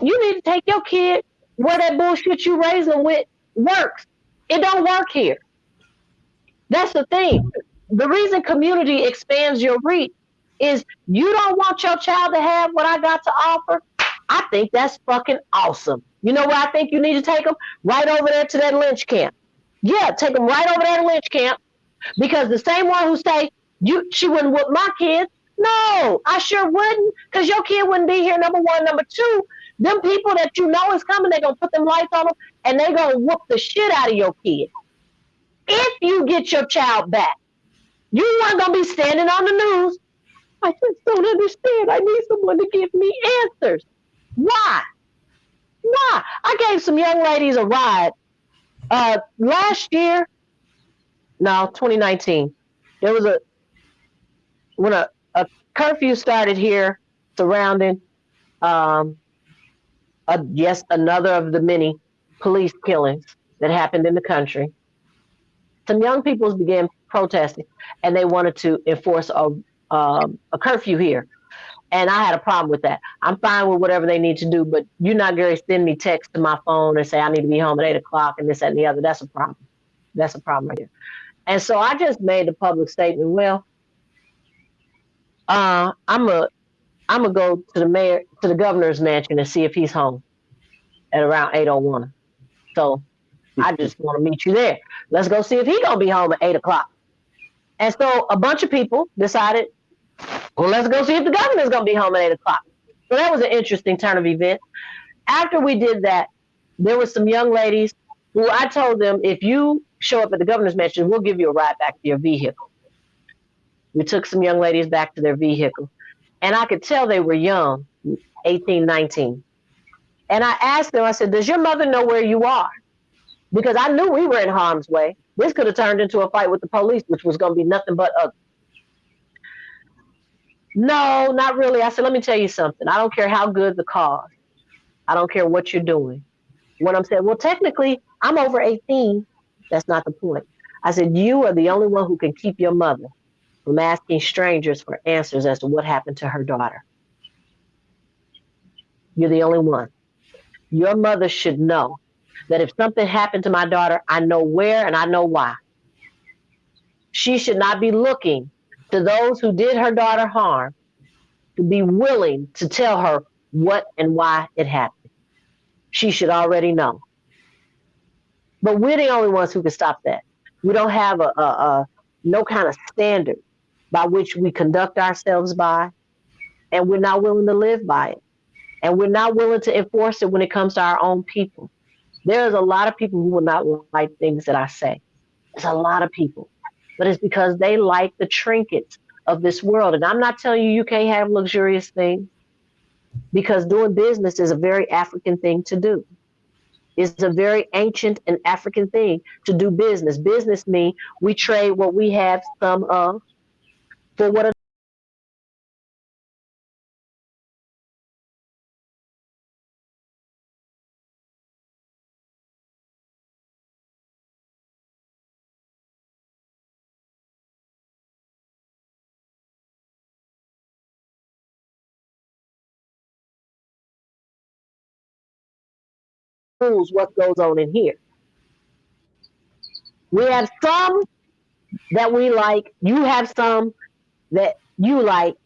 you need to take your kid where that bullshit you them with works. It don't work here. That's the thing. The reason community expands your reach is you don't want your child to have what I got to offer. I think that's fucking awesome. You know where I think you need to take them? Right over there to that lynch camp. Yeah, take them right over there to lynch camp because the same one who say you she wouldn't whoop my kids. No, I sure wouldn't because your kid wouldn't be here. Number one, number two, them people that you know is coming, they're gonna put them lights on them and they're gonna whoop the shit out of your kid. If you get your child back, you weren't gonna be standing on the news. I just don't understand. I need someone to give me answers. Why? Why? I gave some young ladies a ride uh, last year. No, 2019. There was a when a, a curfew started here surrounding um, a, yes another of the many police killings that happened in the country. Some young people began protesting, and they wanted to enforce a um, a curfew here. And I had a problem with that. I'm fine with whatever they need to do, but you're not going to send me text to my phone and say I need to be home at eight o'clock and this and the other. That's a problem. That's a problem right here. And so I just made the public statement. Well, uh, I'm a I'm gonna go to the mayor to the governor's mansion and see if he's home at around 801. So I just want to meet you there. Let's go see if he's gonna be home at eight o'clock. And so a bunch of people decided, well, let's go see if the governor's gonna be home at eight o'clock. So that was an interesting turn of events. After we did that, there were some young ladies who I told them, if you show up at the governor's mansion, we'll give you a ride back to your vehicle. We took some young ladies back to their vehicle. And I could tell they were young, 18, 19. And I asked them, I said, Does your mother know where you are? Because I knew we were in harm's way. This could have turned into a fight with the police, which was going to be nothing but ugly. No, not really. I said, Let me tell you something. I don't care how good the cause, I don't care what you're doing. What I'm saying, Well, technically, I'm over 18. That's not the point. I said, You are the only one who can keep your mother from asking strangers for answers as to what happened to her daughter. You're the only one. Your mother should know that if something happened to my daughter, I know where and I know why. She should not be looking to those who did her daughter harm to be willing to tell her what and why it happened. She should already know. But we're the only ones who can stop that. We don't have a, a, a no kind of standard by which we conduct ourselves by, and we're not willing to live by it. And we're not willing to enforce it when it comes to our own people. There's a lot of people who will not like things that I say. There's a lot of people, but it's because they like the trinkets of this world. And I'm not telling you you can't have luxurious things because doing business is a very African thing to do. It's a very ancient and African thing to do business. Business means we trade what we have some of for what what goes on in here. We have some that we like. You have some that you like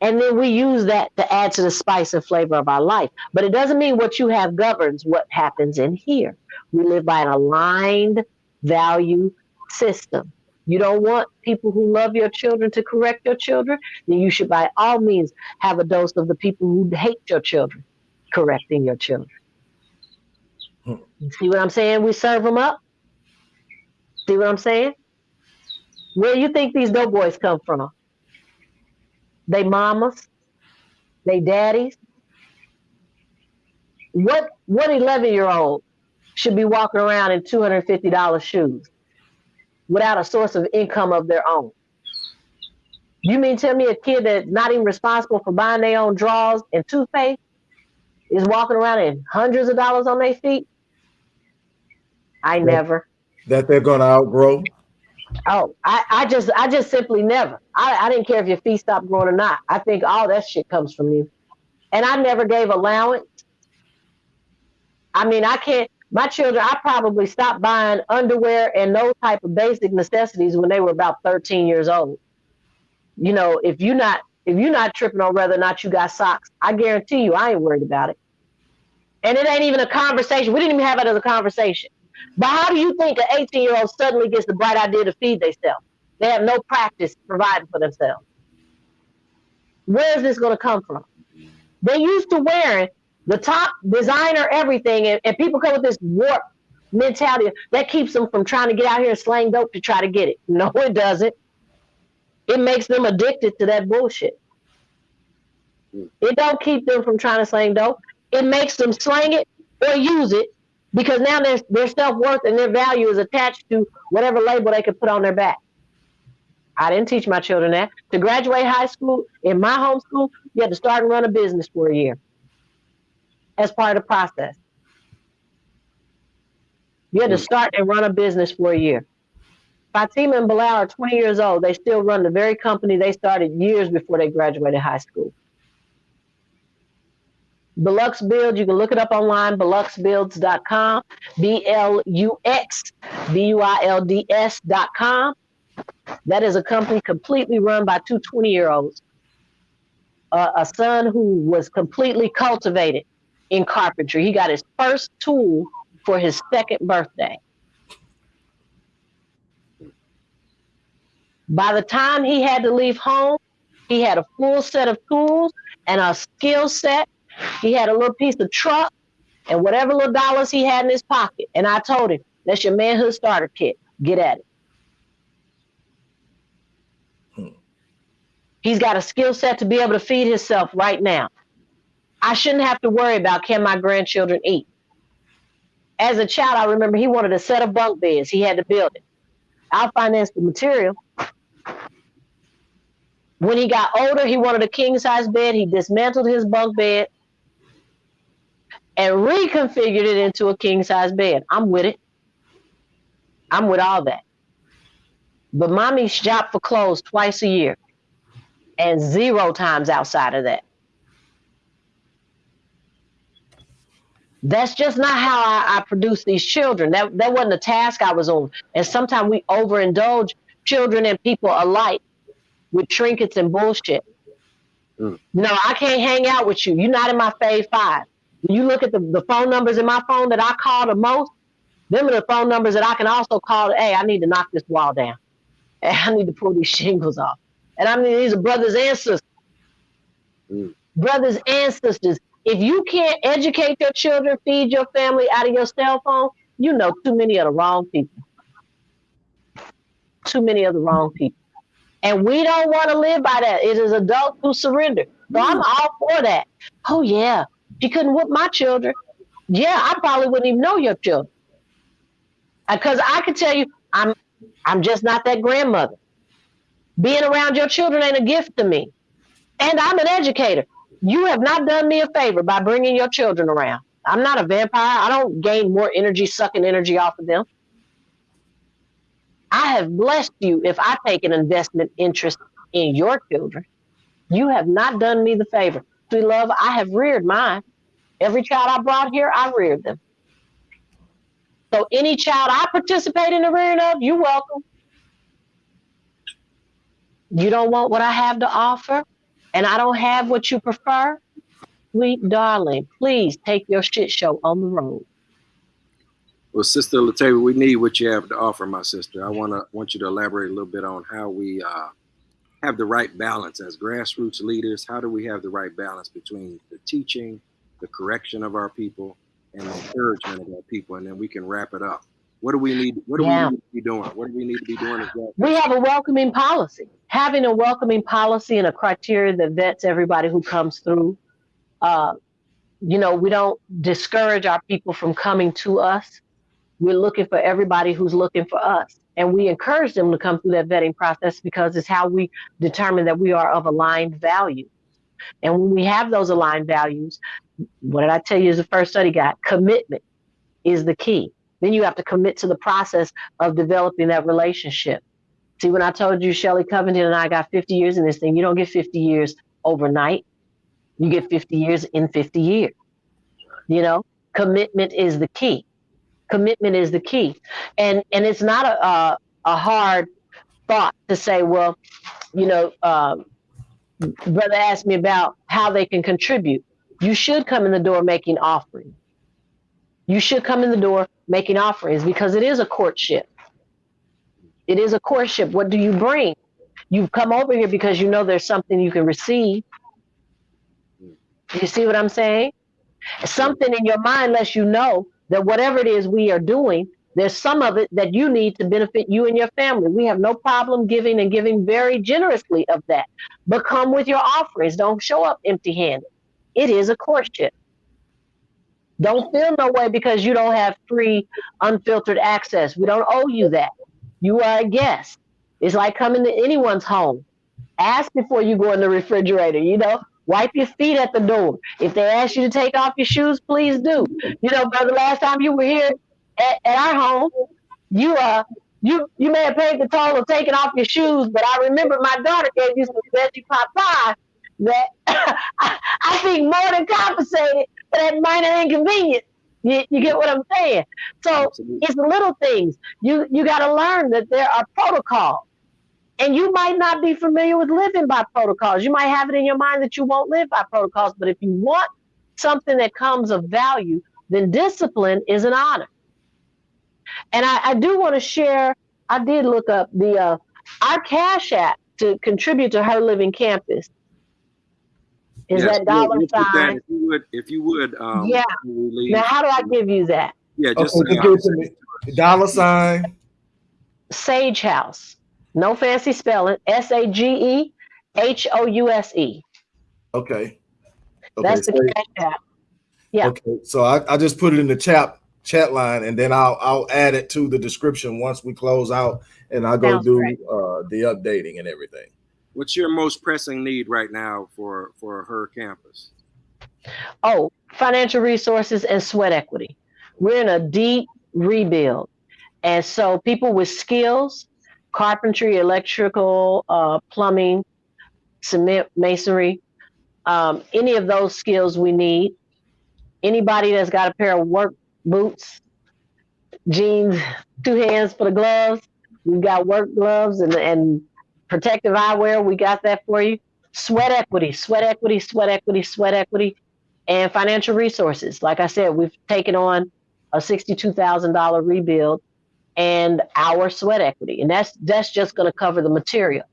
and then we use that to add to the spice and flavor of our life. But it doesn't mean what you have governs what happens in here. We live by an aligned value system. You don't want people who love your children to correct your children, then you should by all means have a dose of the people who hate your children correcting your children. See what I'm saying? We serve them up. See what I'm saying? Where you think these dope boys come from? They mamas, they daddies. What what eleven year old should be walking around in two hundred fifty dollars shoes? without a source of income of their own. You mean tell me a kid that's not even responsible for buying their own drawers and toothpaste is walking around in hundreds of dollars on their feet? I that, never. That they're gonna outgrow. Oh, I, I just I just simply never. I, I didn't care if your feet stopped growing or not. I think all that shit comes from you. And I never gave allowance. I mean, I can't my children, I probably stopped buying underwear and those type of basic necessities when they were about 13 years old. You know, if you're not if you're not tripping on whether or not you got socks, I guarantee you I ain't worried about it. And it ain't even a conversation. We didn't even have it as a conversation. But how do you think an 18 year old suddenly gets the bright idea to feed themselves? They have no practice providing for themselves. Where is this going to come from? They used to wearing the top designer everything, and, and people come with this warp mentality that keeps them from trying to get out here and slang dope to try to get it. <laughs> No, it doesn't. It makes them addicted to that bullshit. It don't keep them from trying to slang dope. It makes them slang it or use it because now their their self worth and their value is attached to whatever label they can put on their back. I didn't teach my children that. To graduate high school in my home school, you had to start and run a business for a year as part of the process. You had to mm. start and run a business for a year. Fatima and Bilal are 20 years old. They still run the very company they started years before they graduated high school. Belux Build, you can look it up online, bluxbuilds.com, B L U X B U I L D S.com. That is a company completely run by two 20 year olds. Uh, a son who was completely cultivated in carpentry. He got his first tool for his second birthday. By the time he had to leave home, he had a full set of tools and a skill set. He had a little piece of truck and whatever little dollars he had in his pocket. And I told him, that's your manhood starter kit. Get at it. Hmm. He's got a skill set to be able to feed himself right now. I shouldn't have to worry about can my grandchildren eat. As a child, I remember he wanted a set of bunk beds. He had to build it. I'll finance the material. When he got older, he wanted a king size bed. He dismantled his bunk bed and reconfigured it into a king size bed. I'm with it. I'm with all that. But mommy shop for clothes twice a year and zero times outside of that. That's just not how I, I produce these children. That that wasn't a task I was on. And sometimes we overindulge children and people alike with trinkets and bullshit. Mm. No, I can't hang out with you. You're not in my fave five. When you look at the, the phone numbers in my phone that I call the most, them are the phone numbers that I can also call. Hey, I need to knock this wall down. Hey, <laughs> I need to pull these shingles off. And I mean, these are brothers and sisters. Mm. Brothers and sisters. If you can't educate your children, feed your family out of your cell phone, you know too many of the wrong people. Too many of the wrong people. And we don't want to live by that. It is adults who surrender. So I'm mm. all for that. Oh yeah. She couldn't whip my children. Yeah, I probably wouldn't even know your children. Uh, because I can tell you, I'm I'm just not that grandmother. Being around your children ain't a gift to me. And I'm an educator. You have not done me a favor by bringing your children around. I'm not a vampire. I don't gain more energy sucking energy off of them. I have blessed you if I take an investment interest in your children. You have not done me the favor. Sweet love, I have reared mine. Every child I brought here, I reared them. So any child I participate in the rearing of, you're welcome. You don't want what I have to offer? and I don't have what you prefer, sweet darling, please take your shit show on the road. Well, Sister Latavia, we need what you have to offer, my sister. I want to want you to elaborate a little bit on how we uh, have the right balance as grassroots leaders. How do we have the right balance between the teaching, the correction of our people, and the encouragement of our people, and then we can wrap it up. What do we need? What do yeah. we need to be doing? What do we need to be doing? Exactly? We have a welcoming policy. Having a welcoming policy and a criteria that vets everybody who comes through. Uh, you know, we don't discourage our people from coming to us. We're looking for everybody who's looking for us. And we encourage them to come through that vetting process because it's how we determine that we are of aligned value. And when we have those aligned values, what did I tell you as the first study guide? Commitment is the key. Then you have to commit to the process of developing that relationship. See, when I told you Shelly Covington and I got 50 years in this thing, you don't get 50 years overnight. You get 50 years in 50 years. You know, commitment is the key. Commitment is the key, and and it's not a a, a hard thought to say, well, you know, uh, brother asked me about how they can contribute. You should come in the door making offerings. You should come in the door making offerings because it is a courtship. It is a courtship. What do you bring? You've come over here because you know there's something you can receive. You see what I'm saying? Something in your mind lets you know that whatever it is we are doing, there's some of it that you need to benefit you and your family. We have no problem giving and giving very generously of that. But come with your offerings. Don't show up empty handed. It is a courtship. Don't feel no way because you don't have free, unfiltered access. We don't owe you that. You are a guest. It's like coming to anyone's home. Ask before you go in the refrigerator, you know, wipe your feet at the door. If they ask you to take off your shoes, please do. You know, brother, last time you were here at, at our home, you uh you you may have paid the toll of taking off your shoes, but I remember my daughter gave you some veggie pot pie that <coughs> I think more than compensated for that minor inconvenience. You, you get what I'm saying? So Absolutely. it's little things. You you got to learn that there are protocols. And you might not be familiar with living by protocols. You might have it in your mind that you won't live by protocols, but if you want something that comes of value, then discipline is an honor. And I, I do want to share, I did look up the uh, our Cash App to contribute to her living campus is yes, that dollar sign? That if you would, if you would, um, yeah. Now, how do I give you that? Yeah, just, okay, just give it to me. Dollar sign. Sage House. No fancy spelling. S A G E H O U S E. Okay. okay. That's the cash app. Yeah. Okay. So I, I just put it in the chat chat line and then I'll I'll add it to the description once we close out and I'll go Sounds do uh, the updating and everything. What's your most pressing need right now for for her campus? Oh, financial resources and sweat equity. We're in a deep rebuild, and so people with skills, carpentry, electrical, uh, plumbing, cement, masonry, um, any of those skills we need. Anybody that's got a pair of work boots, jeans, two hands for the gloves. We've got work gloves and and protective eyewear, we got that for you. Sweat equity, sweat equity, sweat equity, sweat equity, and financial resources. Like I said, we've taken on a $62,000 rebuild and our sweat equity. And that's that's just going to cover the material.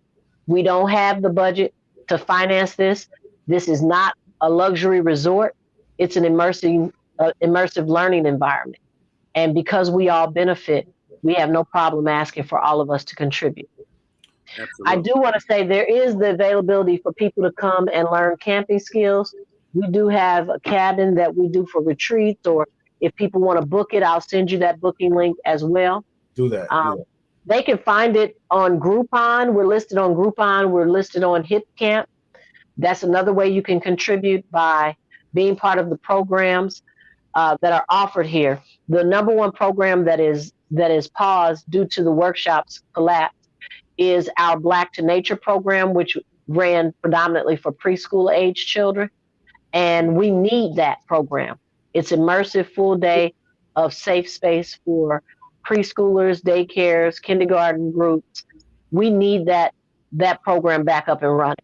We don't have the budget to finance this. This is not a luxury resort. It's an immersive uh, immersive learning environment. And because we all benefit, we have no problem asking for all of us to contribute. Absolutely. I do want to say there is the availability for people to come and learn camping skills. We do have a cabin that we do for retreats, or if people want to book it, I'll send you that booking link as well. Do that. Um, do that. They can find it on Groupon. We're listed on Groupon. We're listed on HipCamp. That's another way you can contribute by being part of the programs uh, that are offered here. The number one program that is that is paused due to the workshops collapse is our Black to Nature program, which ran predominantly for preschool age children. And we need that program. It's immersive full day of safe space for preschoolers, daycares, kindergarten groups. We need that that program back up and running.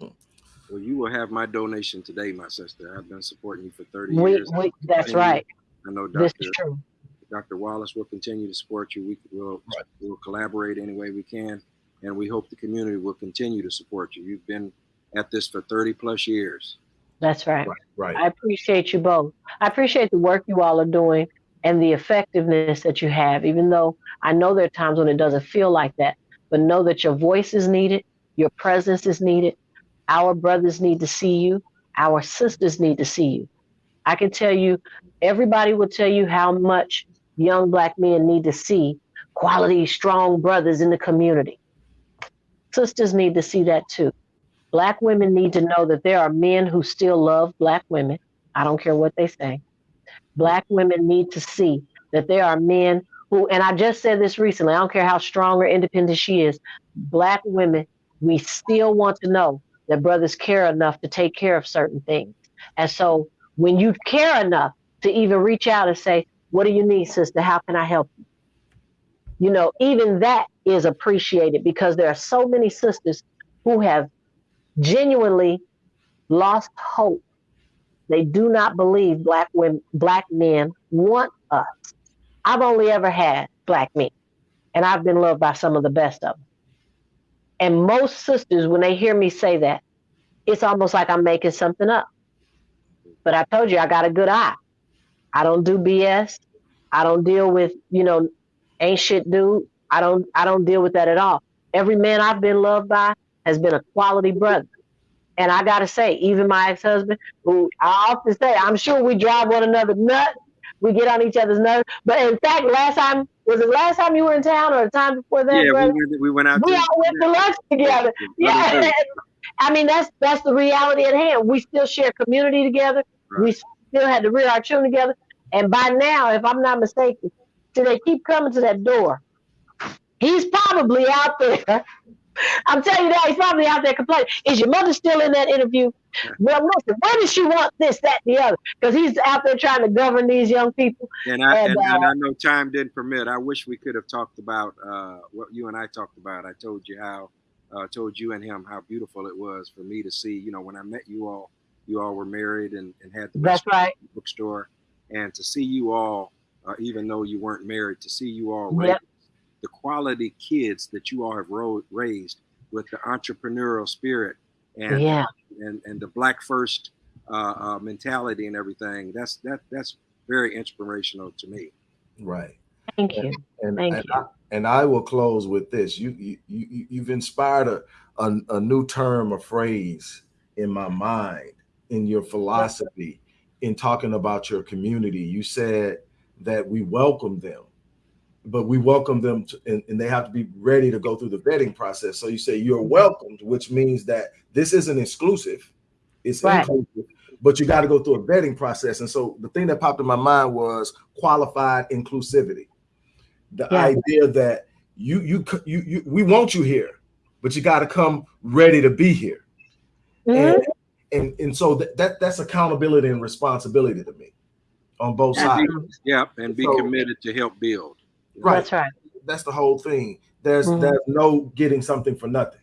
Well, you will have my donation today, my sister. I've been supporting you for 30 we, years. We, that's right. I know Dr. This is true. Dr. Wallace will continue to support you. We will we'll collaborate any way we can, and we hope the community will continue to support you. You've been at this for 30 plus years. That's right. right. Right. I appreciate you both. I appreciate the work you all are doing and the effectiveness that you have, even though I know there are times when it doesn't feel like that. But know that your voice is needed, your presence is needed. Our brothers need to see you, our sisters need to see you. I can tell you, everybody will tell you how much young black men need to see quality, strong brothers in the community. Sisters need to see that too. Black women need to know that there are men who still love Black women. I don't care what they say. Black women need to see that there are men who, and I just said this recently, I don't care how strong or independent she is, Black women, we still want to know that brothers care enough to take care of certain things. And so when you care enough to even reach out and say, What do you need, sister? How can I help you? You know, even that is appreciated because there are so many sisters who have genuinely lost hope. They do not believe black women, black men want us. I've only ever had black men, and I've been loved by some of the best of them. And most sisters, when they hear me say that, it's almost like I'm making something up. But I told you I got a good eye. I don't do BS. I don't deal with, you know, ain't shit dude. I don't I don't deal with that at all. Every man I've been loved by has been a quality brother. And I gotta say, even my ex-husband, who I often say, I'm sure we drive one another nuts. We get on each other's nerves. But in fact, last time was it last time you were in town or the time before that? Yeah, we went, we went out. We all went to lunch together. Yeah. <laughs> I mean, that's that's the reality at hand. We still share community together. Right. We still had to rear our children together. And by now, if I'm not mistaken, do they keep coming to that door? He's probably out there. I'm telling you that he's probably out there complaining. Is your mother still in that interview? Well, listen, where does she want this, that, the other? Because he's out there trying to govern these young people. And I and, and, uh, and, I know time didn't permit. I wish we could have talked about uh, what you and I talked about. I told you how, uh, told you and him how beautiful it was for me to see. You know, when I met you all, you all were married and, and had the that's right bookstore, and to see you all, uh, even though you weren't married, to see you all yep the quality kids that you all have ro- raised with the entrepreneurial spirit and yeah. and, and the black first uh, uh, mentality and everything. That's that that's very inspirational to me. Right. Thank you. And, Thank and, you. I, and I will close with this. You you, you you've inspired a, a, a new term, a phrase in my mind, in your philosophy, in talking about your community. You said that we welcome them but we welcome them to, and, and, they have to be ready to go through the vetting process. So you say you're welcomed, which means that this isn't exclusive, it's right. inclusive, but you got to go through a vetting process. And so the thing that popped in my mind was qualified inclusivity. The yeah. idea that you, you you you we want you here, but you got to come ready to be here. Mm-hmm. And, and and so that, that that's accountability and responsibility to me on both sides. Yeah, and be so, committed to help build. Right. That's right. That's the whole thing. There's mm-hmm. there's no getting something for nothing.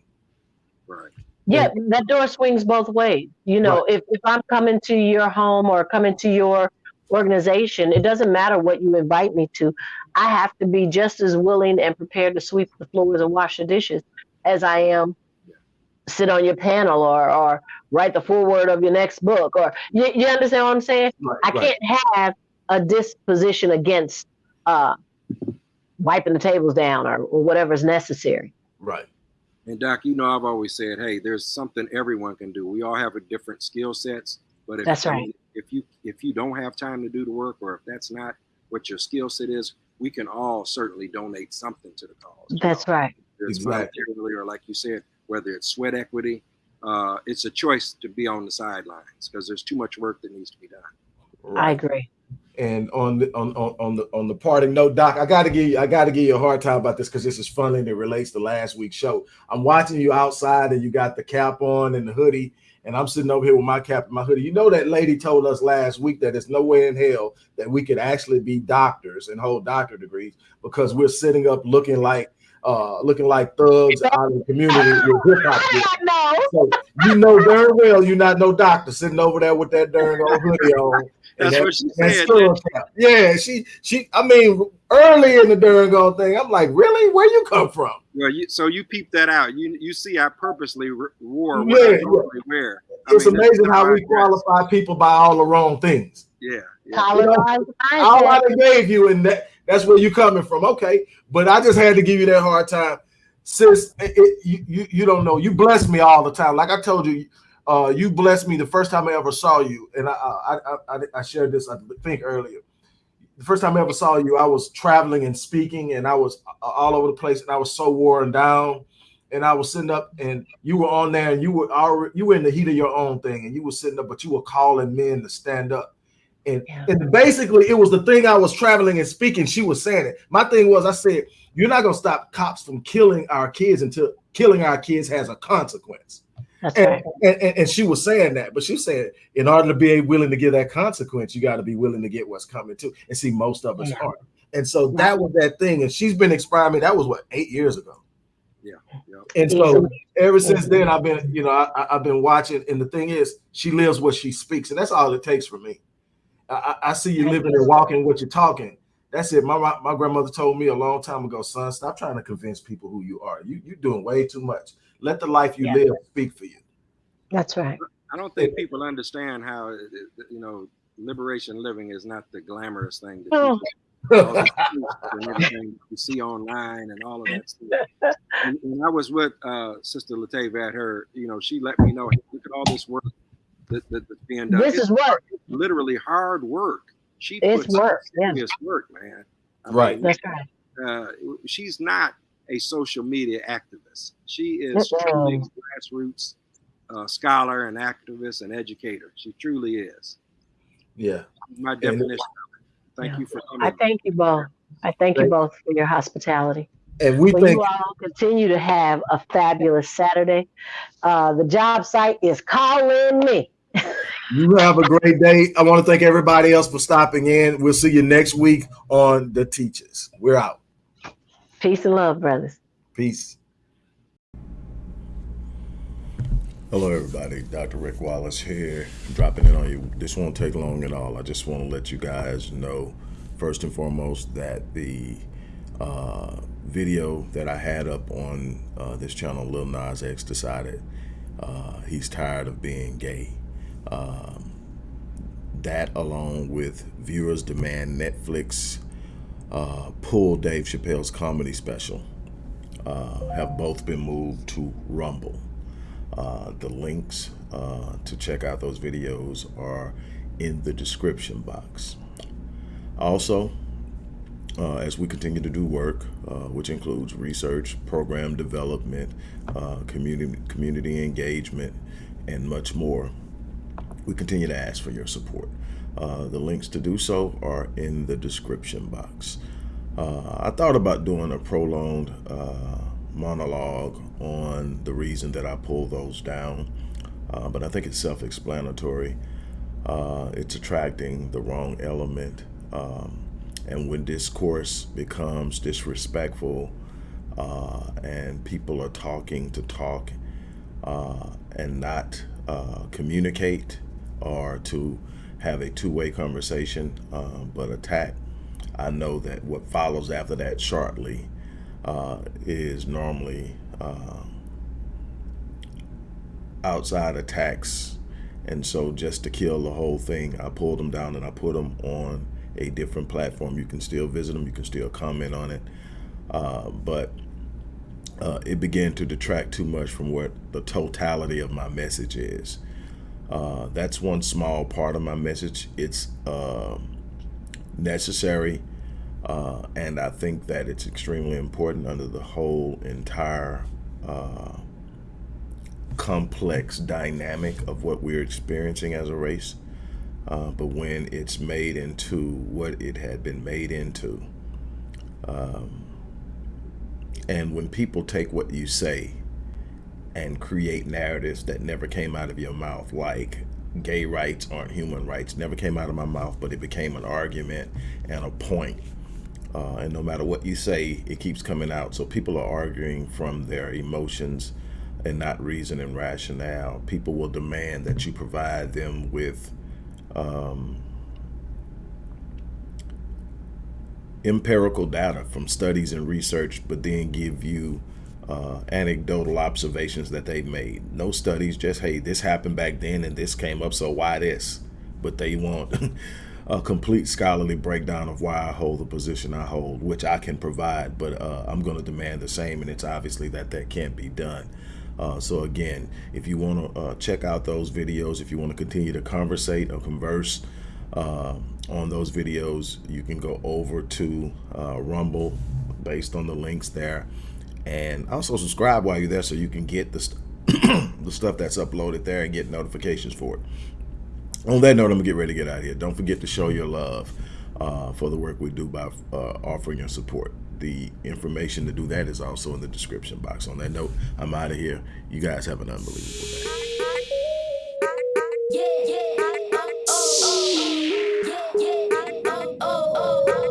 Right. Yeah, that door swings both ways. You know, right. if, if I'm coming to your home or coming to your organization, it doesn't matter what you invite me to. I have to be just as willing and prepared to sweep the floors and wash the dishes as I am sit on your panel or or write the foreword of your next book or you, you understand what I'm saying? Right, I can't have a disposition against uh, wiping the tables down or, or whatever is necessary. Right. And Doc, you know, I've always said, hey, there's something everyone can do. We all have a different skill sets, but if, that's right. If you if you don't have time to do the work, or if that's not what your skill set is, we can all certainly donate something to the cause. That's know? right. There's exactly. or like you said, whether it's sweat equity, uh, it's a choice to be on the sidelines because there's too much work that needs to be done. Right. I agree. And on the on, on, on the on the parting note, Doc, I gotta give you I gotta give you a hard time about this because this is funny and it relates to last week's show. I'm watching you outside and you got the cap on and the hoodie, and I'm sitting over here with my cap and my hoodie. You know that lady told us last week that there's no way in hell that we could actually be doctors and hold doctor degrees because we're sitting up looking like uh, looking like thugs out in the community with hip hop. So you know darn well you're not no doctor sitting over there with that darn old hoodie on. That's that, what she said. Yeah, she she. I mean, early in the Durango thing, I'm like, really? Where you come from? Well, you, so you peep that out. You you see, I purposely wore what yeah, I normally wear. I it's mean, amazing how we qualify people by all the wrong things. Yeah. yeah. You know, all I gave you, and that that's where you coming from. Okay, but I just had to give you that hard time, sis. It, it, you, you you don't know. You bless me all the time. Like I told you, uh, you blessed me the first time I ever saw you, and I I, I, I shared this I think earlier. the first time I ever saw you, I was traveling and speaking, and I was all over the place, and I was so worn down. And I was sitting up, and you were on there, and you were already you were in the heat of your own thing, and you were sitting up, but you were calling men to stand up. And, yeah. and basically, it was the thing I was traveling and speaking. She was saying it. My thing was, I said, "You're not gonna stop cops from killing our kids until killing our kids has a consequence." That's and, right. and, and, and, she was saying that, but she said, in order to be willing to give that consequence, you got to be willing to get what's coming too. And see, most of us yeah. aren't. And so that was that thing. And she's been inspiring me. That was what eight years ago. Yeah. yeah. And so ever since then, I've been, you know, I, have been watching. And the thing is, she lives what she speaks, and that's all it takes for me. I, I see you living and walking what you're talking. That's it. My, my, my grandmother told me a long time ago, son, stop trying to convince people who you are. You you're doing way too much. Let the life you yeah. live speak for you. That's right. I don't think people understand how you know liberation living is not the glamorous thing. That oh. and everything you see online and all of that stuff. And, and I was with uh, Sister Latavia at her, you know, she let me know, hey, look at all this work that, that, that's being done. This it's is work. Literally hard work. She it's puts work. Serious yeah. work, man. I right. Mean, that's right. Uh, she's not a social media activist. She is truly grassroots uh, scholar and activist and educator. She truly is. Yeah. My definition. Thank yeah. you for coming. I thank you both. I thank, thank you both for your hospitality. And we well, think you all continue to have a fabulous Saturday. Uh, the job site is calling me. <laughs> you have a great day. I want to thank everybody else for stopping in. We'll see you next week on The Teachers. We're out. Peace and love, brothers. Peace. Hello, everybody. Dr. Rick Wallace here, dropping in on you. This won't take long at all. I just want to let you guys know, first and foremost, that the uh, video that I had up on uh, this channel, Lil Nas X, decided uh, he's tired of being gay. Um, that, along with viewers demand Netflix uh, pull Dave Chappelle's comedy special, uh, have both been moved to Rumble. Uh, the links uh, to check out those videos are in the description box. Also, uh, as we continue to do work, uh, which includes research, program development, uh, community, community engagement, and much more, we continue to ask for your support. The links to do so are in the description box. I thought about doing a prolonged monologue on the reason that I pulled those down, uh, but I think it's self-explanatory. Uh, it's attracting the wrong element. Um, and when discourse becomes disrespectful uh, and people are talking to talk uh, and not uh, communicate or to have a two-way conversation, uh, but attack, I know that what follows after that shortly uh, is normally uh, outside attacks. And so just to kill the whole thing, I pulled them down and I put them on a different platform. You can still visit them, you can still comment on it. Uh, but uh, it began to detract too much from what the totality of my message is. Uh, that's one small part of my message. It's uh, necessary uh, and I think that it's extremely important under the whole entire uh, complex dynamic of what we're experiencing as a race. Uh, but when it's made into what it had been made into, um, and when people take what you say and create narratives that never came out of your mouth, like gay rights aren't human rights, never came out of my mouth, but it became an argument and a point uh, and no matter what you say, it keeps coming out. So people are arguing from their emotions and not reason and rationale. People will demand that you provide them with um, empirical data from studies and research, but then give you uh, anecdotal observations that they made. No studies, just, hey, this happened back then and this came up, so why this? But they want <laughs> a complete scholarly breakdown of why I hold the position I hold, which I can provide, but uh, I'm going to demand the same, and it's obviously that that can't be done. Uh, so again, if you want to uh, check out those videos, if you want to continue to conversate or converse, uh, on those videos, you can go over to uh, Rumble based on the links there. And also subscribe while you're there so you can get the, st <coughs> the stuff that's uploaded there and get notifications for it on that note, I'm gonna get ready to get out of here. Don't forget to show your love uh, for the work we do by uh, offering your support. The information to do that is also in the description box. On that note, I'm out of here. You guys have an unbelievable day. Yeah, yeah, oh, oh, oh. Yeah, oh, oh. oh, oh.